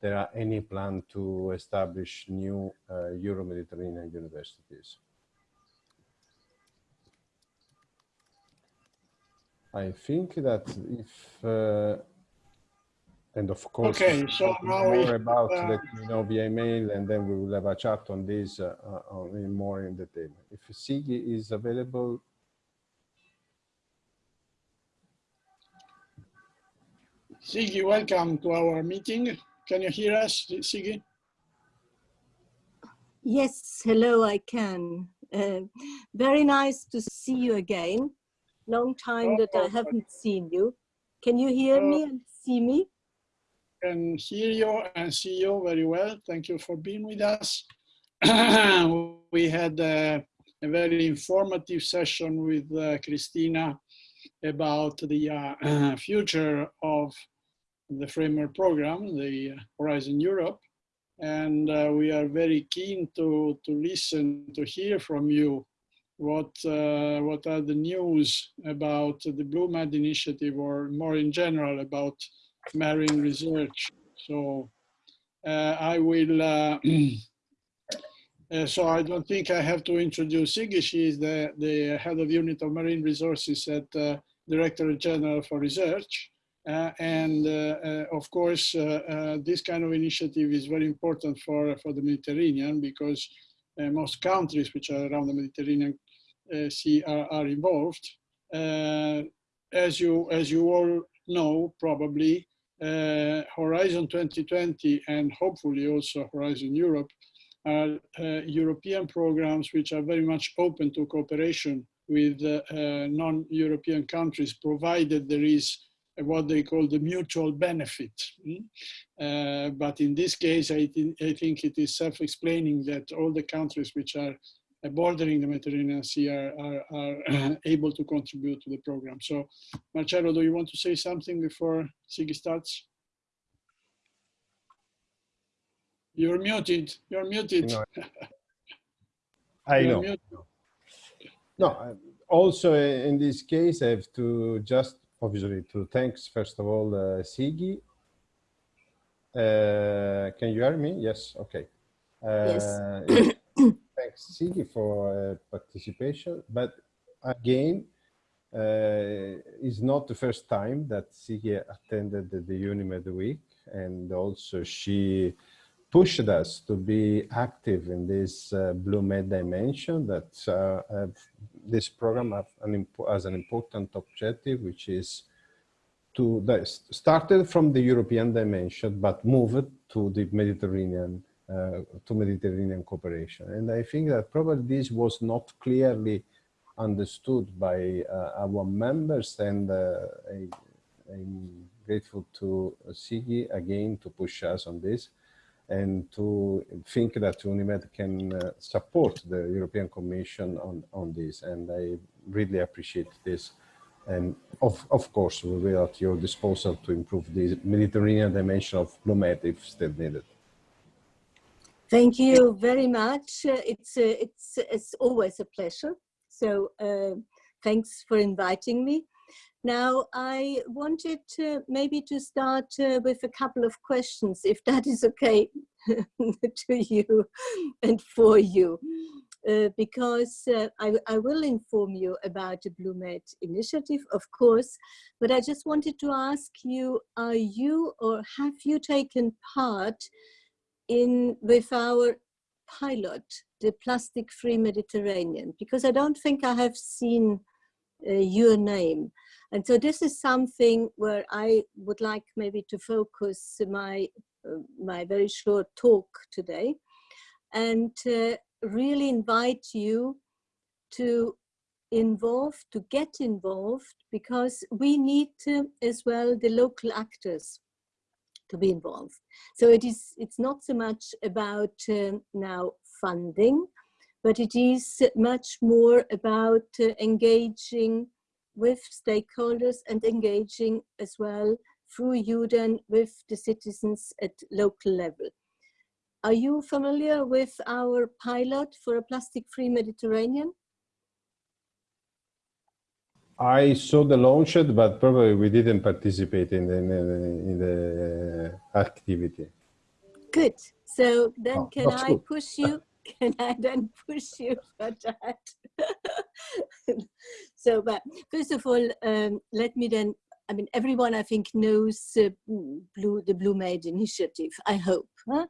there are any plan to establish new uh, Euro-Mediterranean universities. I think that if, uh, and of course, Okay, so you know now we, more about, uh, let me know via email, and then we will have a chat on this uh, uh, on, in more in detail. If Sigi is available, Sigi, welcome to our meeting. Can you hear us, Sigi? Yes, hello, I can. Uh, very nice to see you again. Long time that I Oh, haven't seen you. Can you hear me and see me? can hear you and see you very well. Thank you for being with us. we had a, a, very informative session with uh, Cristina about the uh, future of the framework program, the Horizon Europe. And uh, we are very keen to, to listen, to hear from you what, uh, what are the news about the Blue BlueMed initiative or more in general about marine research. So uh, I will, uh, uh, so I don't think I have to introduce Sigi. She is the, the head of unit of marine resources at uh, Director General for Research. Uh, and uh, of course, this kind of initiative is very important for, for the Mediterranean because most countries which are around the Mediterranean Sea are, are involved. as, you, as you all know, probably, uh, Horizon 2020 and hopefully also Horizon Europe are uh, European programs which are very much open to cooperation with uh, non-European countries, provided there is what they call the mutual benefit. Mm? Uh, but in this case, I, th I think it is self-explaining that all the countries which are bordering the Mediterranean Sea are, are, are able to contribute to the program. So Marcello, do you want to say something before Sigi starts? You're muted, you're muted. I know. Muted. No, also in this case, I have to just obviously to thanks first of all uh, Sigi. Uh, can you hear me? Yes. Okay. Uh, yes. Sigi for uh, participation. But again, uh, it's not the first time that Sigi attended the, the UNIMED week, and also she pushed us to be active in this uh, blue med dimension that uh, this program an has an important objective, which is to started from the European dimension, but moved to the Mediterranean, to Mediterranean cooperation. And I think that probably this was not clearly understood by uh, our members and uh, I, am grateful to Sigi again to push us on this and to think that UNIMED can uh, support the European Commission on, on this. And I really appreciate this. And of, of course, we will at your disposal to improve the Mediterranean dimension of BlueMed if still needed. Thank you very much. Uh, it's, uh, it's, it's always a pleasure. So uh, thanks for inviting me. Now, I wanted to maybe to start uh, with a couple of questions, if that is okay to you and for you. Uh, because uh, I, I, will inform you about the BlueMed initiative, of course, but I just wanted to ask you, are you or have you taken part in with our pilot, the plastic-free Mediterranean? Because I don't think I have seen uh, your name. And so this is something where I would like maybe to focus my, uh, my very short talk today and really invite you to involve, to get involved, because we need to, as well the local actors to be involved. So it is, it's not so much about uh, now funding, but it is much more about uh, engaging with stakeholders and engaging as well through UDEN with the citizens at local level. Are you familiar with our pilot for a plastic-free Mediterranean? I saw the launch, but probably we didn't participate in the, in the activity. Good. So then oh, can I good. push you can I then push you for that? so, but first of all, um, let me then, I mean, everyone I think knows uh, Blue, the BlueMed initiative, I hope. Huh?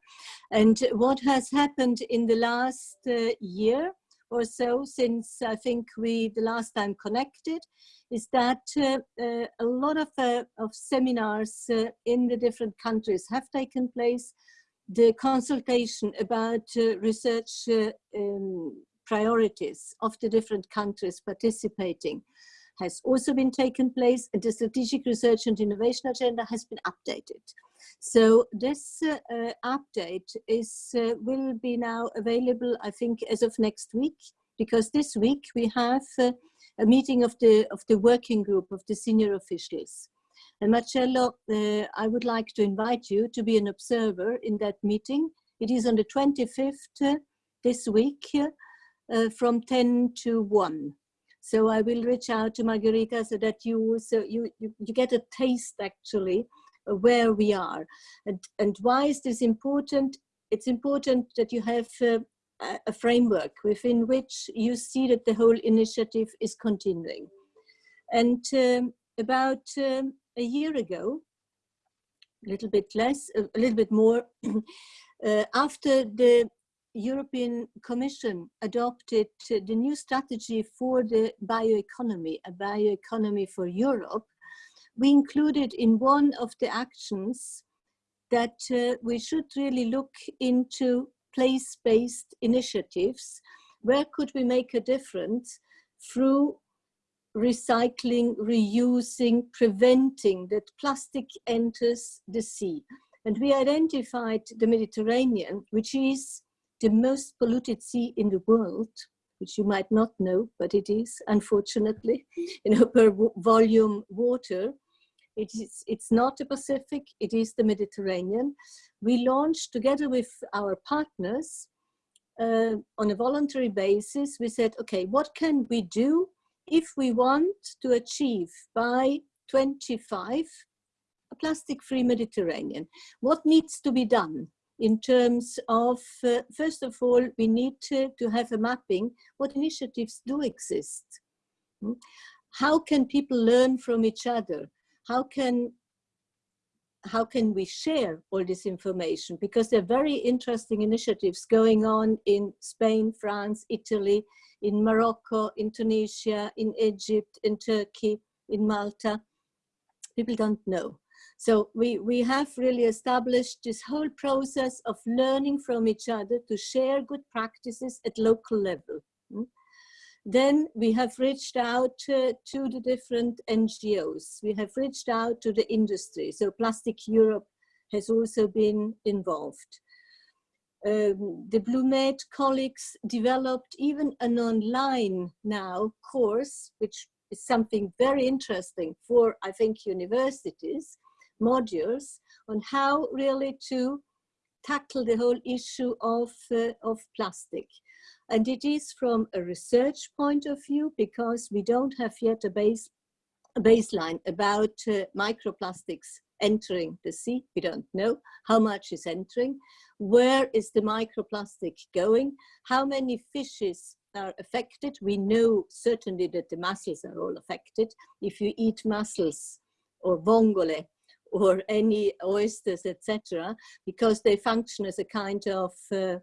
And what has happened in the last uh, year or so since I think we the last time connected is that uh, uh, a lot of, uh, of seminars uh, in the different countries have taken place the consultation about uh, research uh, um, priorities of the different countries participating has also been taken place and the strategic research and innovation agenda has been updated. So this uh, uh, update is uh, will be now available, I think, as of next week, because this week we have uh, a meeting of the of the working group of the senior officials. And Marcello, uh, I would like to invite you to be an observer in that meeting. It is on the 25th uh, this week from 10 to 1. So I will reach out to Margherita so that you so you, you, you get a taste actually where we are. And, and why is this important? It's important that you have uh, a framework within which you see that the whole initiative is continuing. And um, about um, a year ago, a little bit less, a little bit more, uh, after the European Commission adopted the new strategy for the bioeconomy, a bioeconomy for Europe, we included in one of the actions that uh, we should really look into place-based initiatives. Where could we make a difference through recycling, reusing, preventing that plastic enters the sea? And we identified the Mediterranean, which is the most polluted sea in the world, which you might not know, but it is, unfortunately, you know, per volume water. It is, it's not the Pacific, it is the Mediterranean. We launched together with our partners uh, on a voluntary basis, we said, okay, what can we do if we want to achieve by 25 a plastic-free Mediterranean? What needs to be done? in terms of, uh, first of all, we need to, to have a mapping. What initiatives do exist? Hmm? How can people learn from each other? How can, how can we share all this information? Because there are very interesting initiatives going on in Spain, France, Italy, in Morocco, in Tunisia, in Egypt, in Turkey, in Malta. People don't know. So we, we have really established this whole process of learning from each other to share good practices at local level. Hmm? Then we have reached out uh, to the different NGOs. We have reached out to the industry. So Plastic Europe has also been involved. Um, the BlueMed colleagues developed even an online now course, which is something very interesting for, I think, universities, modules on how really to tackle the whole issue of, uh, of plastic. And it is from a research point of view because we don't have yet a, base, a baseline about uh, microplastics entering the sea. We don't know how much is entering. Where is the microplastic going? How many fishes are affected? We know certainly that the mussels are all affected. If you eat mussels or vongole, or any oysters, etc., because they function as a kind of uh,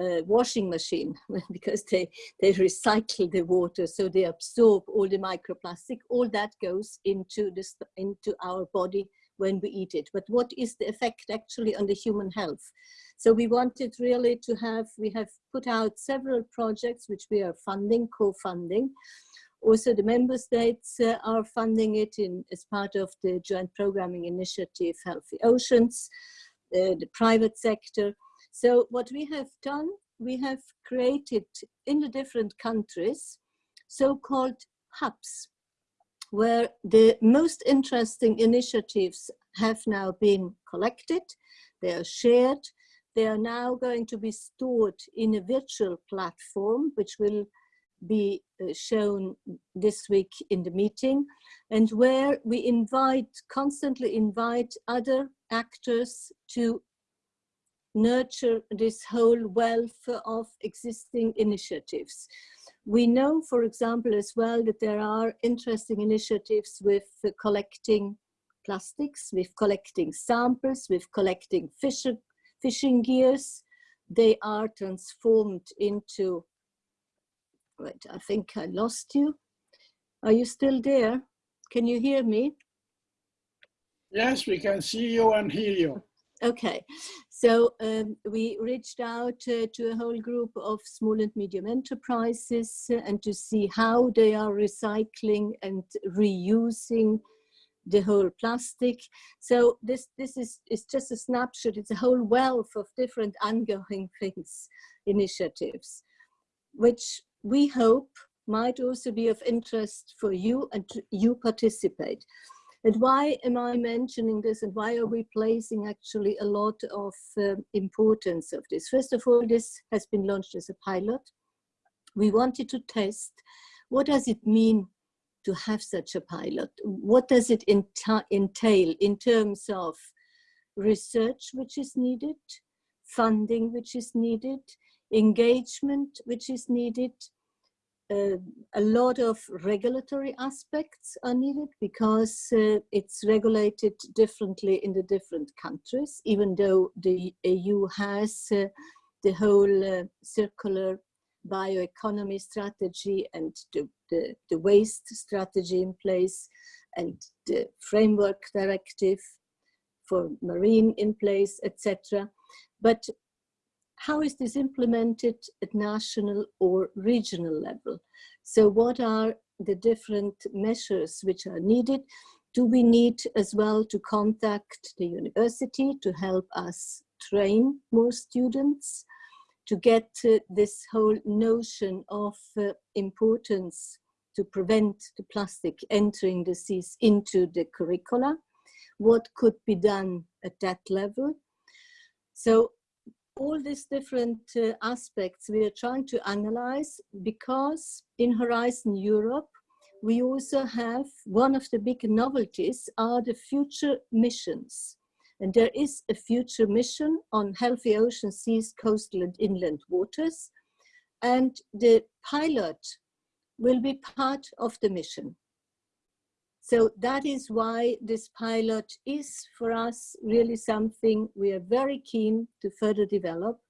uh, washing machine because they, they recycle the water, so they absorb all the microplastic. All that goes into, this, into our body when we eat it. But what is the effect actually on the human health? So we wanted really to have, we have put out several projects which we are funding, co-funding, also, the member states uh, are funding it in, as part of the joint programming initiative, Healthy Oceans, uh, the private sector. So what we have done, we have created in the different countries, so-called hubs, where the most interesting initiatives have now been collected, they are shared, they are now going to be stored in a virtual platform, which will be uh, shown this week in the meeting and where we invite, constantly invite other actors to nurture this whole wealth of existing initiatives. We know, for example, as well, that there are interesting initiatives with collecting plastics, with collecting samples, with collecting fish, fishing gears. They are transformed into Wait, I think I lost you. Are you still there? Can you hear me? Yes, we can see you and hear you. Okay, so um, we reached out uh, to a whole group of small and medium enterprises uh, and to see how they are recycling and reusing the whole plastic. So this, this is, is just a snapshot. It's a whole wealth of different ongoing things, initiatives, which we hope might also be of interest for you and you participate. And why am I mentioning this and why are we placing actually a lot of uh, importance of this? First of all, this has been launched as a pilot. We wanted to test what does it mean to have such a pilot? What does it entail in terms of research which is needed, funding which is needed, engagement which is needed, uh, a lot of regulatory aspects are needed because uh, it's regulated differently in the different countries, even though the EU has uh, the whole uh, circular bioeconomy strategy and the, the, the, waste strategy in place and the framework directive for marine in place, etc. But how is this implemented at national or regional level? So what are the different measures which are needed? Do we need as well to contact the university to help us train more students to get uh, this whole notion of uh, importance to prevent the plastic entering the seas into the curricula? What could be done at that level? So all these different uh, aspects we are trying to analyze because in Horizon Europe, we also have one of the big novelties are the future missions. And there is a future mission on healthy ocean seas, coastal and inland waters. And the pilot will be part of the mission. So that is why this pilot is for us really something we are very keen to further develop.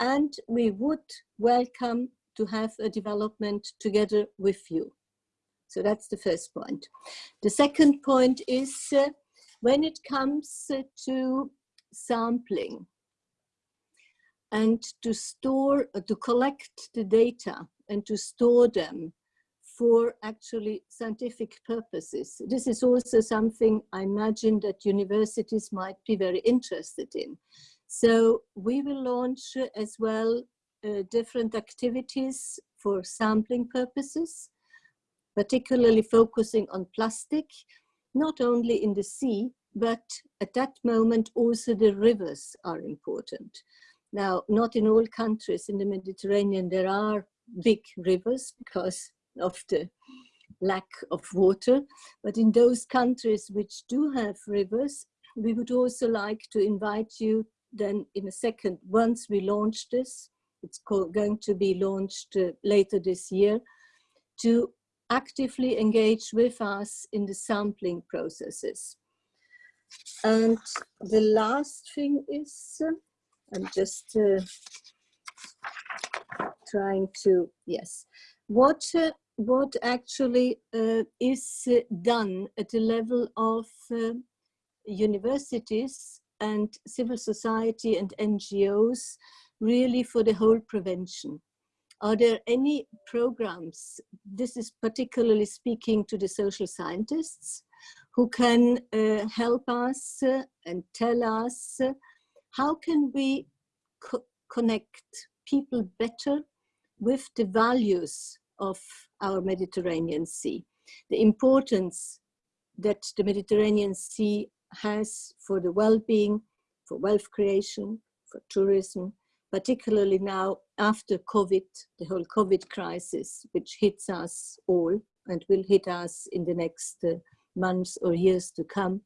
And we would welcome to have a development together with you. So that's the first point. The second point is uh, when it comes uh, to sampling and to store, uh, to collect the data and to store them for actually scientific purposes. This is also something I imagine that universities might be very interested in. So we will launch as well uh, different activities for sampling purposes, particularly focusing on plastic, not only in the sea, but at that moment also the rivers are important. Now, not in all countries in the Mediterranean there are big rivers because of the lack of water. But in those countries which do have rivers, we would also like to invite you then in a second, once we launch this, it's going to be launched uh, later this year, to actively engage with us in the sampling processes. And the last thing is, uh, I'm just uh, trying to, yes, what uh, what actually uh, is done at the level of uh, universities and civil society and NGOs really for the whole prevention? Are there any programs, this is particularly speaking to the social scientists, who can uh, help us and tell us how can we co connect people better with the values of our Mediterranean Sea. The importance that the Mediterranean Sea has for the well-being, for wealth creation, for tourism, particularly now after COVID, the whole COVID crisis, which hits us all and will hit us in the next uh, months or years to come.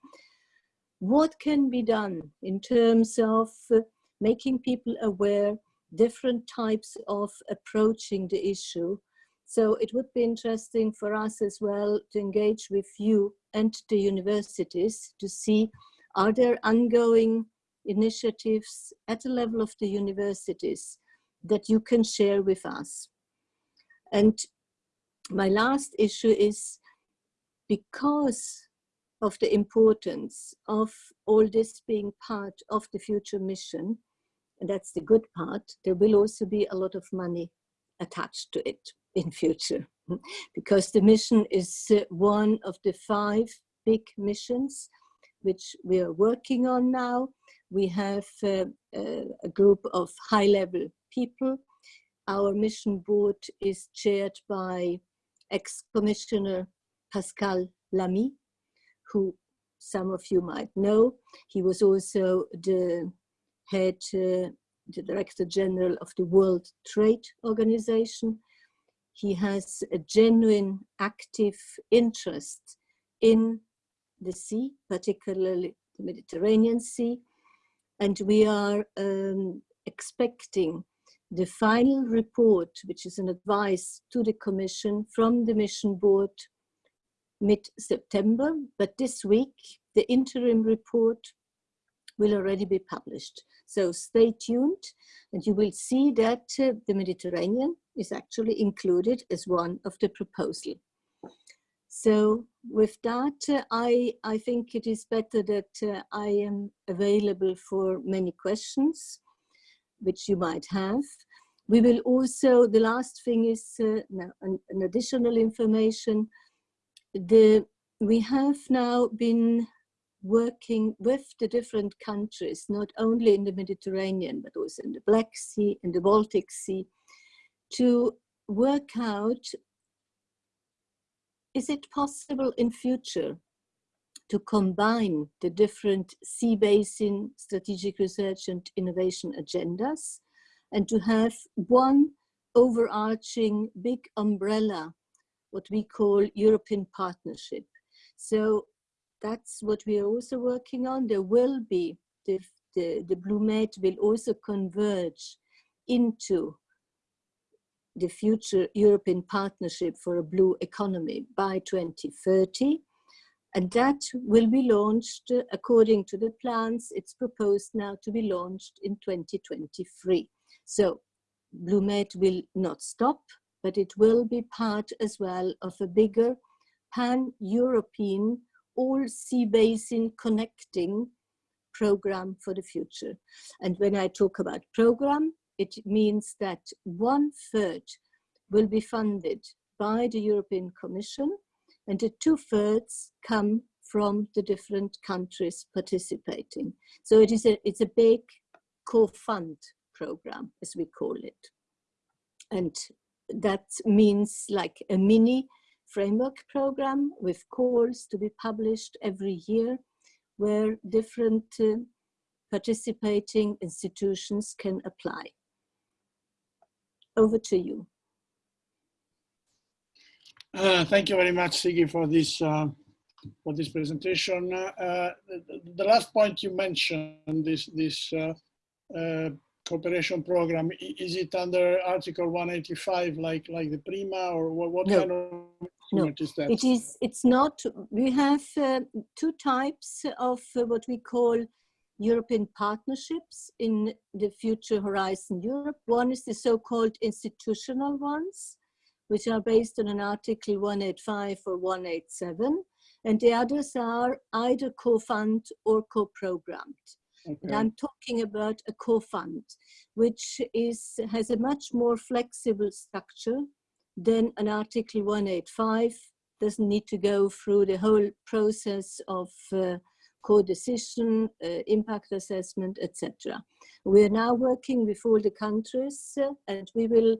What can be done in terms of uh, making people aware different types of approaching the issue. So it would be interesting for us as well to engage with you and the universities to see are there ongoing initiatives at the level of the universities that you can share with us. And my last issue is because of the importance of all this being part of the future mission, and that's the good part, there will also be a lot of money attached to it in future because the mission is uh, one of the five big missions, which we are working on now. We have uh, uh, a group of high-level people. Our mission board is chaired by ex-commissioner Pascal Lamy, who some of you might know. He was also the head, uh, the Director General of the World Trade Organization. He has a genuine active interest in the sea, particularly the Mediterranean Sea. And we are um, expecting the final report, which is an advice to the Commission from the Mission Board mid-September, but this week the interim report will already be published. So stay tuned and you will see that uh, the Mediterranean is actually included as one of the proposal. So with that, uh, I, I think it is better that uh, I am available for many questions which you might have. We will also, the last thing is uh, an, an additional information the, we have now been working with the different countries, not only in the Mediterranean, but also in the Black Sea and the Baltic Sea, to work out, is it possible in future to combine the different sea basin strategic research and innovation agendas and to have one overarching big umbrella what we call European partnership. So that's what we are also working on. There will be, the, the, the BlueMed will also converge into the future European partnership for a blue economy by 2030. And that will be launched according to the plans. It's proposed now to be launched in 2023. So BlueMed will not stop but it will be part as well of a bigger pan-European all sea basin connecting program for the future. And when I talk about program, it means that one third will be funded by the European Commission and the two thirds come from the different countries participating. So it is a, it's a big co-fund program, as we call it. And that means like a mini framework program with calls to be published every year where different uh, participating institutions can apply. Over to you. Uh, thank you very much, Sigi, for this uh, for this presentation. Uh, the, the, last point you mentioned, this this uh, uh, cooperation program, is it under Article 185 like like the PRIMA or what, what no. kind of no. is that? It is, it's not, we have uh, two types of uh, what we call European partnerships in the future Horizon Europe. One is the so-called institutional ones, which are based on an Article 185 or 187, and the others are either co-fund or co-programmed. Okay. And I'm talking about a co-fund, which is has a much more flexible structure than an Article 185. Doesn't need to go through the whole process of uh, co-decision, uh, impact assessment, etc. We are now working with all the countries uh, and we will,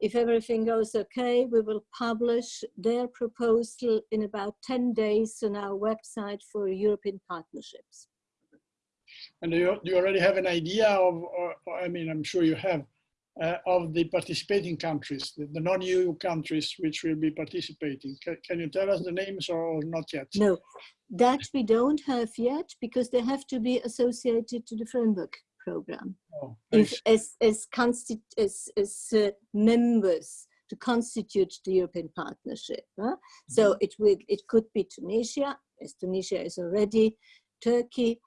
if everything goes okay, we will publish their proposal in about 10 days on our website for European partnerships. And do you, do you already have an idea of, or, or, I mean, I'm sure you have, uh, of the participating countries, the, the non-EU countries which will be participating. Can, can, you tell us the names or not yet? No, that we don't have yet because they have to be associated to the framework program. Oh, if, as, as, as, as uh, members to constitute the European partnership. Huh? Mm -hmm. So mm-hmm. it, will, it could be Tunisia, as Tunisia is already, Turkey,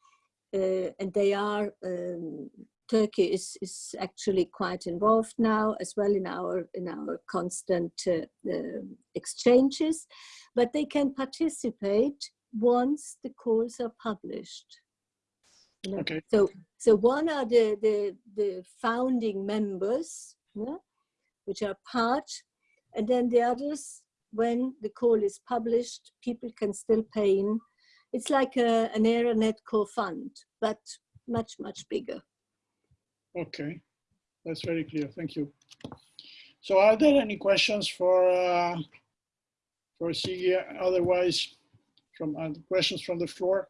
uh, and they are um, Turkey is, is actually quite involved now as well in our in our constant uh, uh, exchanges, but they can participate once the calls are published. Okay. So so one are the the, the founding members, yeah, which are part, and then the others when the call is published, people can still pay in. It's like a, an ERA-NET core fund, but much, much bigger. Okay, that's very clear. Thank you. So are there any questions for uh, for Sigi? Otherwise, from uh, questions from the floor?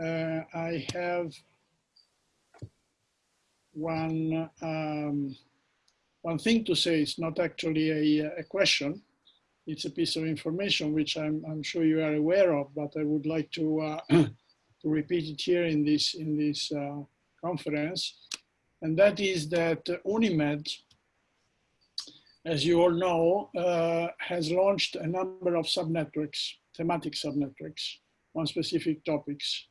Uh, I have one um, one thing to say. It's not actually a, a question. It's a piece of information which I'm, I'm sure you are aware of, but I would like to uh, to repeat it here in this in this uh, conference, and that is that UNIMED, as you all know, uh, has launched a number of subnetworks, thematic subnetworks on specific topics,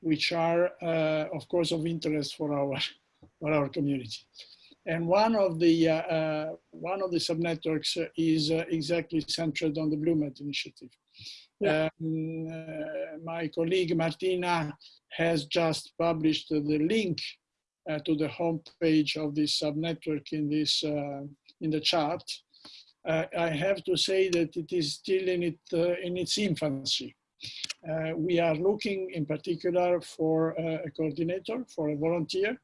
which are, uh, of course, of interest for our for our community. And one of the uh, uh, one of the subnetworks is uh, exactly centered on the BlueMed initiative. Yeah. Um, uh, my colleague Martina has just published the link uh, to the homepage of this subnetwork in this uh, in the chat. Uh, I have to say that it is still in it uh, in its infancy. Uh, we are looking in particular for a coordinator, for a volunteer,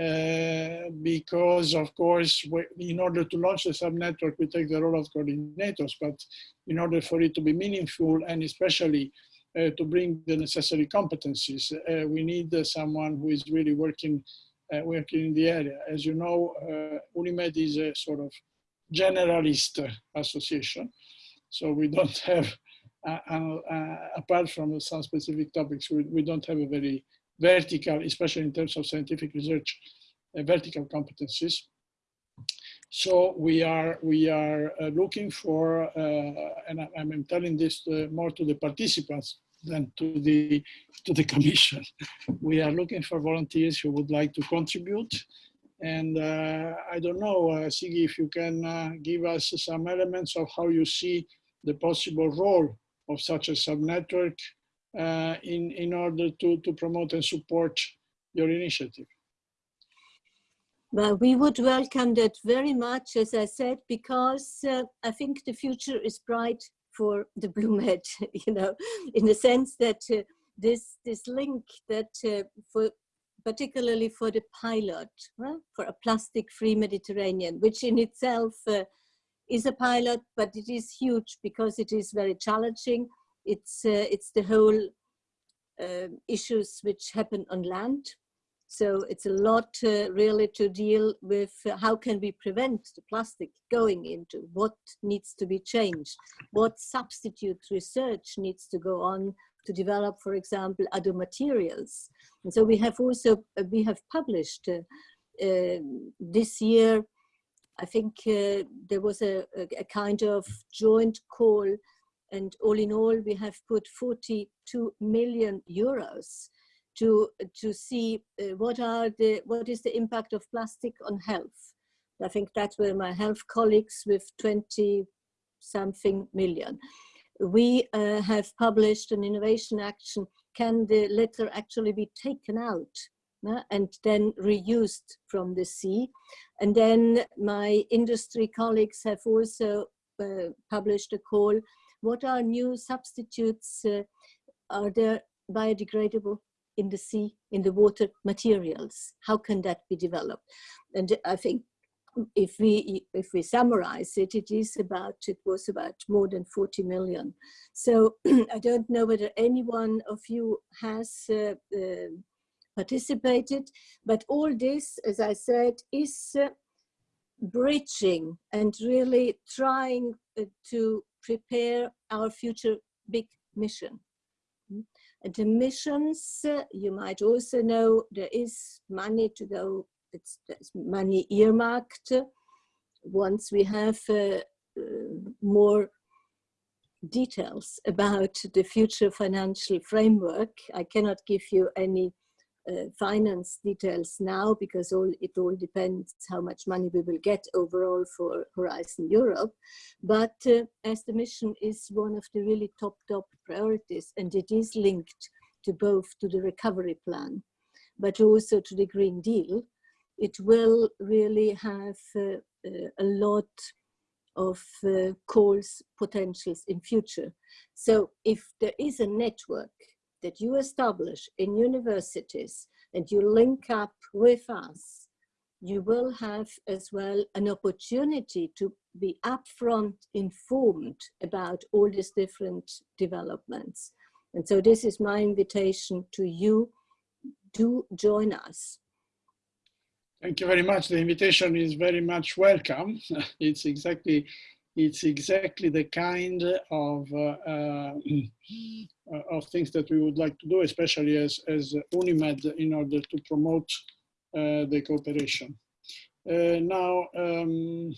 uh, because of course, in order to launch the subnetwork, we take the role of coordinators, but in order for it to be meaningful and especially uh, to bring the necessary competencies, uh, we need uh, someone who is really working uh, working in the area. As you know, UNIMED is a sort of generalist association, so we don't have, apart from some specific topics, we, we don't have a very vertical, especially in terms of scientific research, uh, vertical competencies. So we are we are uh, looking for, uh, and I, am telling this to, more to the participants than to the to the commission. we are looking for volunteers who would like to contribute. And uh, I don't know, uh, Sigi, if you can uh, give us some elements of how you see the possible role of such a subnetwork uh, in, in order to, to promote and support your initiative? Well, we would welcome that very much, as I said, because uh, I think the future is bright for the BlueMed, you know, in the sense that uh, this, this link that uh, for particularly for the pilot, for a plastic-free Mediterranean, which in itself uh, is a pilot, but it is huge because it is very challenging it's, uh, it's the whole uh, issues which happen on land. So it's a lot uh, really to deal with uh, how can we prevent the plastic going into, what needs to be changed, what substitute research needs to go on to develop, for example, other materials. And so we have also, uh, we have published uh, this year, I think there was a, a kind of joint call and all in all, we have put 42 million euros to, to see uh, what, are the, what is the impact of plastic on health. I think that's where my health colleagues with 20 something million. We uh, have published an innovation action. Can the litter actually be taken out and then reused from the sea? And then my industry colleagues have also uh, published a call what are new substitutes? Uh, are there biodegradable in the sea, in the water materials? How can that be developed? And I think if we if we summarize it, it is about it was about more than 40 million. So I don't know whether anyone of you has uh, uh, participated, but all this, as I said, is uh, bridging and really trying uh, to prepare our future big mission. And the missions, you might also know there is money to go, it's, money earmarked. Once we have uh, uh, more details about the future financial framework, I cannot give you any uh, finance details now because all it all depends how much money we will get overall for Horizon Europe. But uh, as the mission is one of the really top, top priorities and it is linked to both to the recovery plan, but also to the Green Deal, it will really have uh, uh a lot of uh, calls potentials in future. So if there is a network that you establish in universities and you link up with us, you will have as well an opportunity to be upfront informed about all these different developments. And so this is my invitation to you, do join us. Thank you very much. The invitation is very much welcome. It's exactly it's exactly the kind of uh, uh, of things that we would like to do, especially as as Unimed, in order to promote uh, the cooperation. Uh, now, um,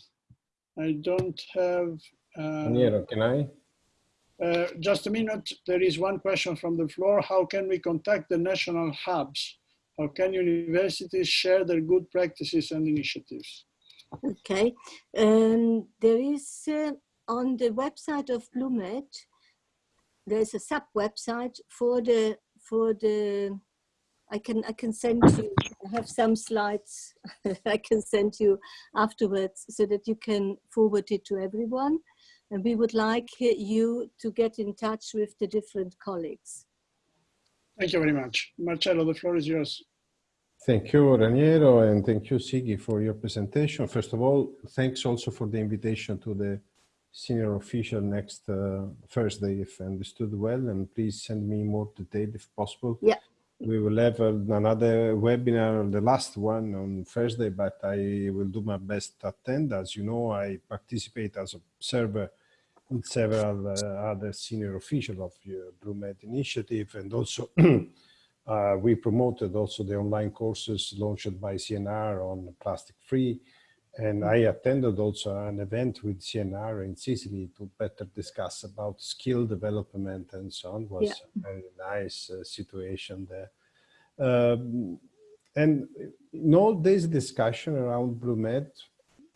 I don't have. uh, Raniero, can I? uh, just a minute. There is one question from the floor. How can we contact the national hubs? How can universities share their good practices and initiatives? Okay, um, there is uh, on the website of BlueMed, there's a sub website for the for the. I can I can send you. I have some slides I can send you afterwards so that you can forward it to everyone. And we would like you to get in touch with the different colleagues. Thank you very much. Marcello, the floor is yours. Thank you, Raniero, and thank you, Sigi, for your presentation. First of all, thanks also for the invitation to the senior official next uh, Thursday, if I understood well, and please send me more detail if possible. Yeah. We will have uh, another webinar, the last one on Thursday, but I will do my best to attend. As you know, I participate as observer in several uh, other senior officials of your BlueMed initiative, and also uh, we promoted also the online courses launched by CNR on plastic free. And I attended also an event with CNR in Sicily to better discuss about skill development and so on. was a very nice uh, situation there. Um, and in all this discussion around BlueMed,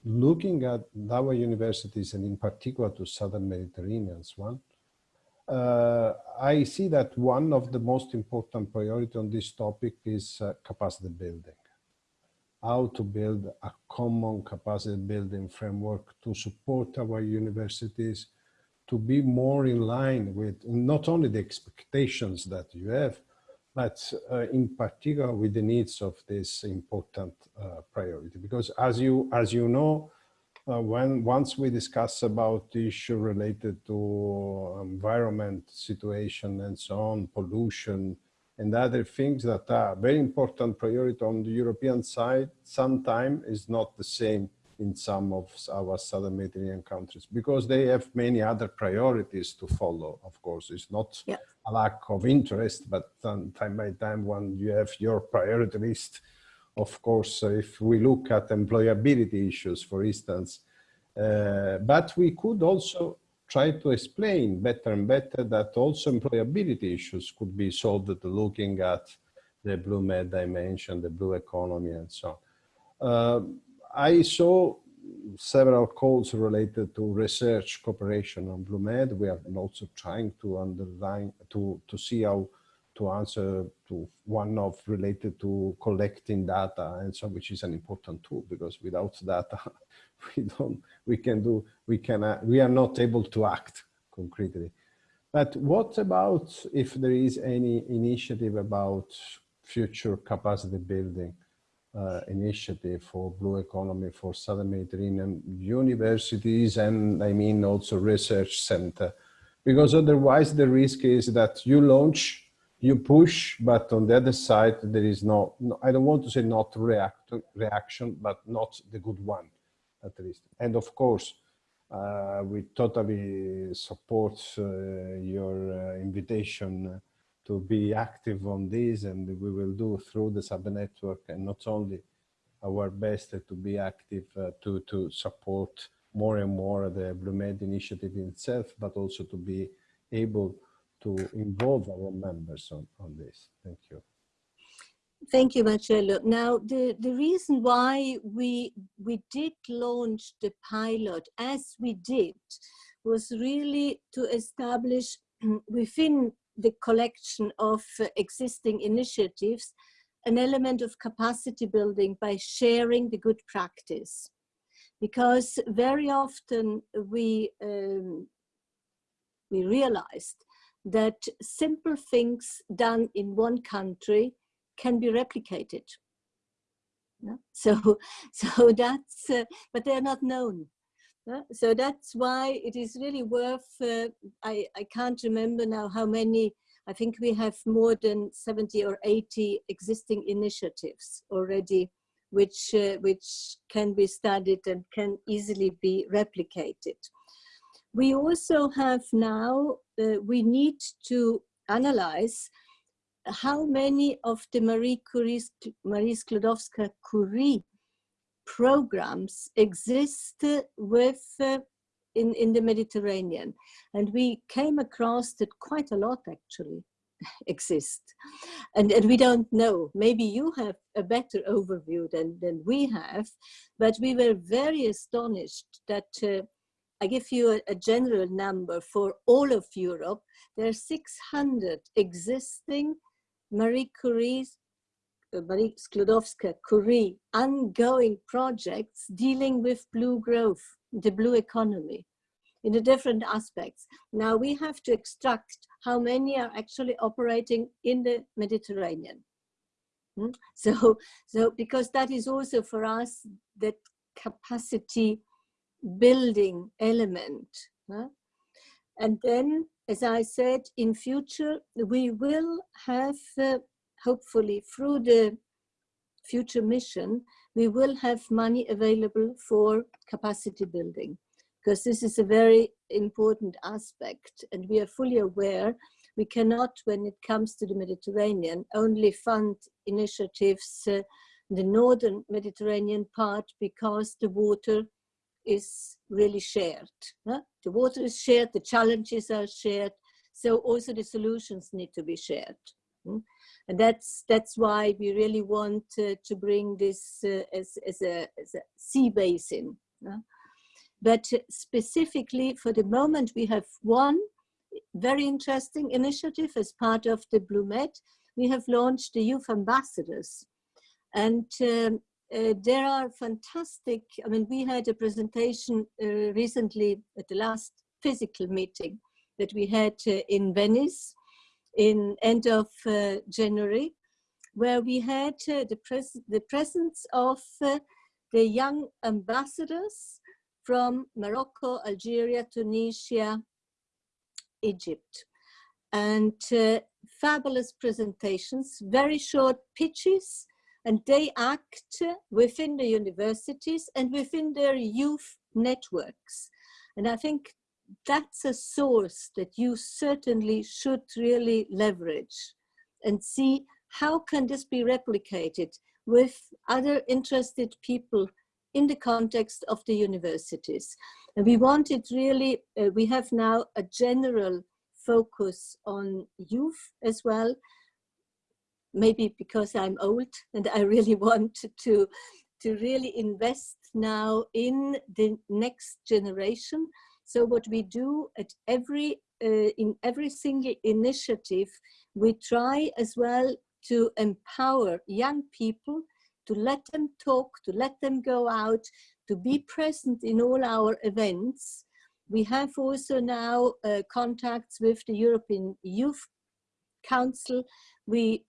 looking at our universities and in particular to Southern Mediterranean's one, I see that one of the most important priority on this topic is uh, capacity building. How to build a common capacity building framework to support our universities to be more in line with not only the expectations that you have, but uh, in particular with the needs of this important uh, priority. Because as you, as you know, uh, when once we discuss about the issue related to environment situation and so on, pollution and other things that are very important priority on the European side, sometime is not the same in some of our southern Mediterranean countries because they have many other priorities to follow. Of course, it's not Yeah. a lack of interest, but um, time by time when you have your priority list, of course, if we look at employability issues, for instance, uh, but we could also try to explain better and better that also employability issues could be solved looking at the BlueMed dimension, the blue economy and so on. Uh, I saw several calls related to research cooperation on BlueMed. We are also trying to underline, to, to see how to answer to one of related to collecting data and so which is an important tool because without data we don't we can do we can uh, we are not able to act concretely. But what about if there is any initiative about future capacity building uh, initiative for blue economy for southern mediterranean universities and i mean also research center? Because otherwise the risk is that you launch you push, but on the other side, there is no, no, I don't want to say not react, reaction, but not the good one, at least. And of course, uh, we totally support uh, your uh, invitation to be active on this, and we will do through the sub network, and not only our best to be active uh, to, to support more and more the BlueMed initiative itself, but also to be able to involve our members on, on this. Thank you. Thank you, Marcello. Now, the, the reason why we, we did launch the pilot as we did was really to establish within the collection of existing initiatives an element of capacity building by sharing the good practice. because very often we, um, we realized that simple things done in one country can be replicated. Yeah? So, so that's, uh, but they're not known. Yeah? So that's why it is really worth, uh, I, I can't remember now how many, I think we have more than 70 or 80 existing initiatives already which, uh, which can be studied and can easily be replicated. We also have now, uh, we need to analyze how many of the Marie, Curie, Marie Sklodowska-Curie programs exist with uh, in, in the Mediterranean. And we came across that quite a lot actually exist. And, and we don't know, maybe you have a better overview than, than we have, but we were very astonished that uh, I give you a, a, general number for all of Europe. There are 600 existing Marie Curie's, uh, Marie Sklodowska-Curie ongoing projects dealing with blue growth, the blue economy in the different aspects. Now we have to extract how many are actually operating in the Mediterranean. Hmm? So, so because that is also for us that capacity building element. Huh? And then, as I said, in future, we will have, uh, hopefully through the future mission, we will have money available for capacity building because this is a very important aspect and we are fully aware we cannot, when it comes to the Mediterranean, only fund initiatives uh, the northern Mediterranean part because the water is really shared. Huh? The water is shared, the challenges are shared, so also the solutions need to be shared. Hmm? And that's, that's why we really want uh, to bring this uh, as, as, a, as a sea basin. But specifically for the moment, we have one very interesting initiative as part of the BlueMed. We have launched the Youth Ambassadors. And um, uh, there are fantastic, I mean, we had a presentation uh, recently at the last physical meeting that we had uh, in Venice in end of uh, January, where we had uh, the, pres the presence of the young ambassadors from Morocco, Algeria, Tunisia, Egypt. And fabulous presentations, very short pitches, and they act within the universities and within their youth networks. And I think that's a source that you certainly should really leverage and see how can this be replicated with other interested people in the context of the universities. And we wanted really, uh, we have now a general focus on youth as well, maybe because I'm old and I really want to, to really invest now in the next generation. So what we do at every, uh, in every single initiative, we try as well to empower young people to let them talk, to let them go out, to be present in all our events. We have also now uh, contacts with the European Youth Council. We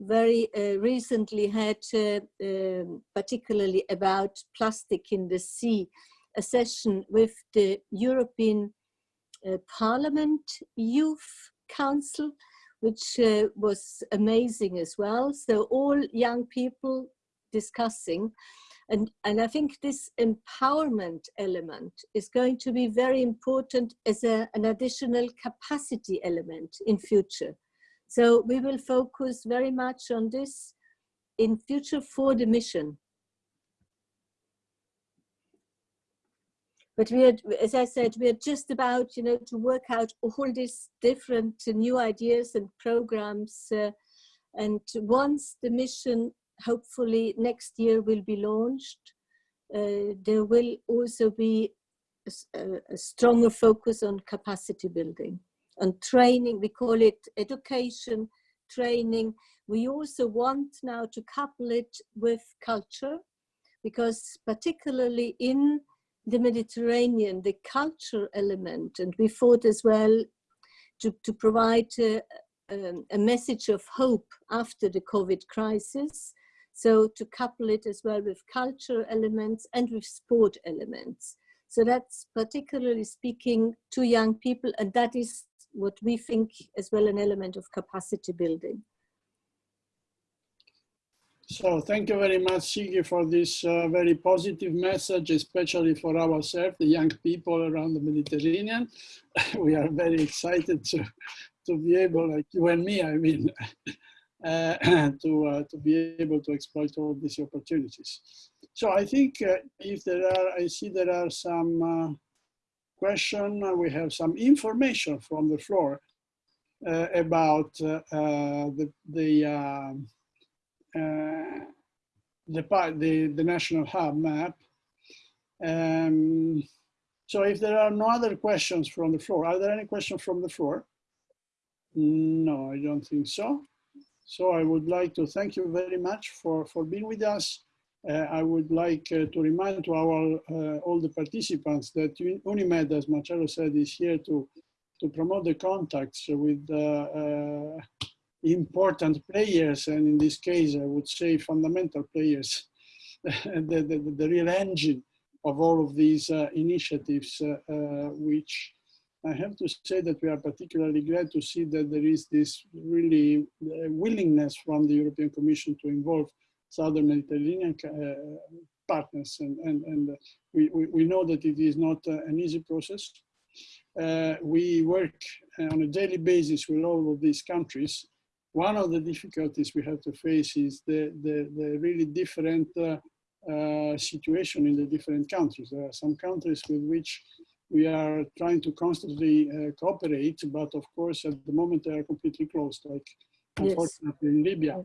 very uh, recently had, uh, um, particularly about plastic in the sea, a session with the European uh, Parliament Youth Council, which uh, was amazing as well. So all young people discussing. And, and I think this empowerment element is going to be very important as a, an additional capacity element in future. So we will focus very much on this in future for the mission. But we are, as I said, we are just about, you know, to work out all these different new ideas and programs. Uh, and once the mission hopefully next year will be launched. Uh, there will also be a, a, stronger focus on capacity building, on training. We call it education, training. We also want now to couple it with culture because particularly in the Mediterranean, the culture element, and we thought as well to, to provide uh, um, a message of hope after the COVID crisis. So to couple it as well with culture elements and with sport elements. So that's particularly speaking to young people, and that is what we think as well an element of capacity building. So thank you very much, Sigi, for this uh, very positive message, especially for ourselves, the young people around the Mediterranean. we are very excited to, to be able, like you and me, I mean, uh, to, uh, to be able to exploit all these opportunities. So I think uh, if there are, I see there are some uh, question, we have some information from the floor uh, about the, the um, uh, the, the, the national hub map. Um, so if there are no other questions from the floor, are there any questions from the floor? No, I don't think so. So I would like to thank you very much for, for being with us. Uh, I would like uh, to remind to our uh, all the participants that UNIMED, as Marcello said, is here to to promote the contacts with important players, and in this case, I would say fundamental players, the, the, the, real engine of all of these uh, initiatives, uh, uh, which I have to say that we are particularly glad to see that there is this really willingness from the European Commission to involve Southern Mediterranean uh, partners. And, and, and we, we, we, know that it is not uh, an easy process. we work on a daily basis with all of these countries one of the difficulties we have to face is the, the, the really different uh, uh, situation in the different countries. There are some countries with which we are trying to constantly uh, cooperate, but of course at the moment they are completely closed, like yes. unfortunately in Libya,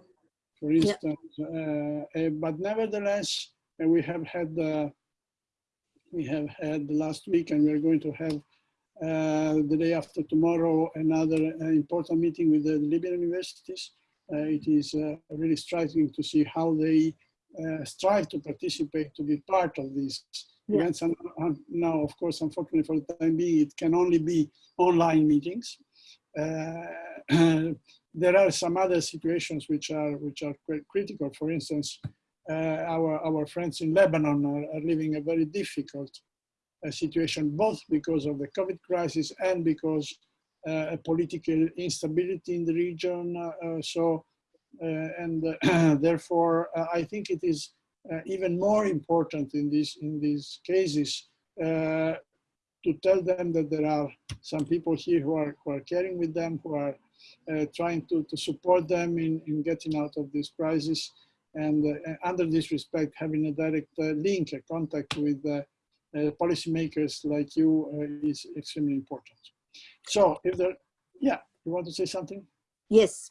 for instance. Yeah. Uh, uh, but nevertheless, uh, we have had we have had last week, and we are going to have uh, the day after tomorrow, another uh, important meeting with the Libyan universities. Uh, it is really striking to see how they strive to participate, to be part of these yeah. events. And now, of course, unfortunately for the time being, it can only be online meetings. there are some other situations which are which are critical. For instance, uh, our our friends in Lebanon are, are living a very difficult situation, both because of the COVID crisis and because uh, political instability in the region. Uh, so, uh, and therefore, I think it is even more important in these in these cases to tell them that there are some people here who are, who are caring with them, who are uh, trying to, to support them in, in getting out of this crisis. And uh, under this respect, having a direct uh, link, a contact with uh, policymakers like you uh, is extremely important. So if there, yeah, you want to say something? Yes.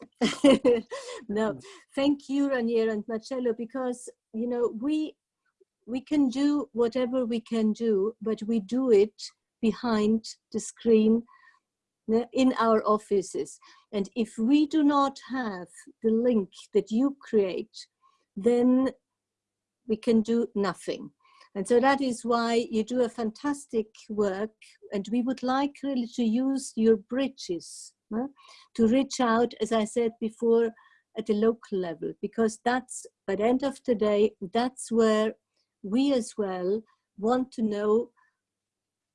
no, thank you, Ranier and Marcello, because, you know, we, we can do whatever we can do, but we do it behind the screen in our offices. And if we do not have the link that you create, then we can do nothing. And so that is why you do a fantastic work and we would like really to use your bridges uh, to reach out, as I said before, at the local level, because that's, by the end of the day, that's where we as well want to know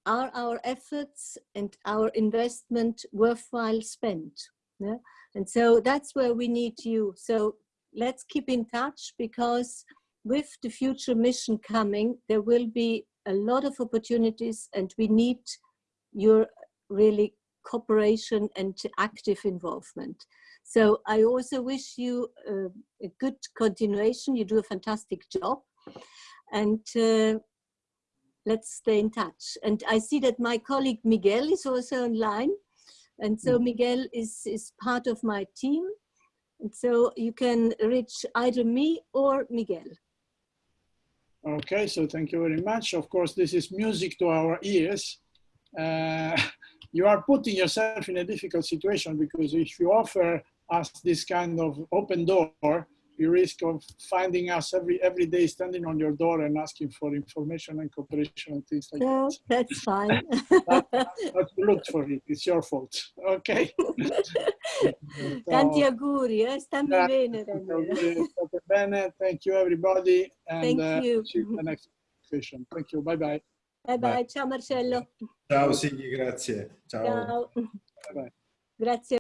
are our efforts and our investment worthwhile spent? Yeah? And so that's where we need you. So let's keep in touch because with the future mission coming, there will be a lot of opportunities and we need your really cooperation and active involvement. So I also wish you uh, a good continuation. You do a fantastic job and uh, let's stay in touch. And I see that my colleague Miguel is also online. And so mm. Miguel is, is part of my team. And so you can reach either me or Miguel. Okay, so thank you very much. Of course, this is music to our ears. Uh, you are putting yourself in a difficult situation because if you offer us this kind of open door, you risk of finding us every every day standing on your door and asking for information and cooperation and things like No, that. that's fine. But you looked for it. It's your fault. Okay. Tanti auguri, eh? Stammi grazie, bene, tanti Raniero. state bene. Thank you everybody. And Thank uh, you. see you the next session. Thank you. Bye bye. Bye bye, ciao Marcello. Ciao Sigi, grazie. Ciao. Ciao. Bye bye. Grazie.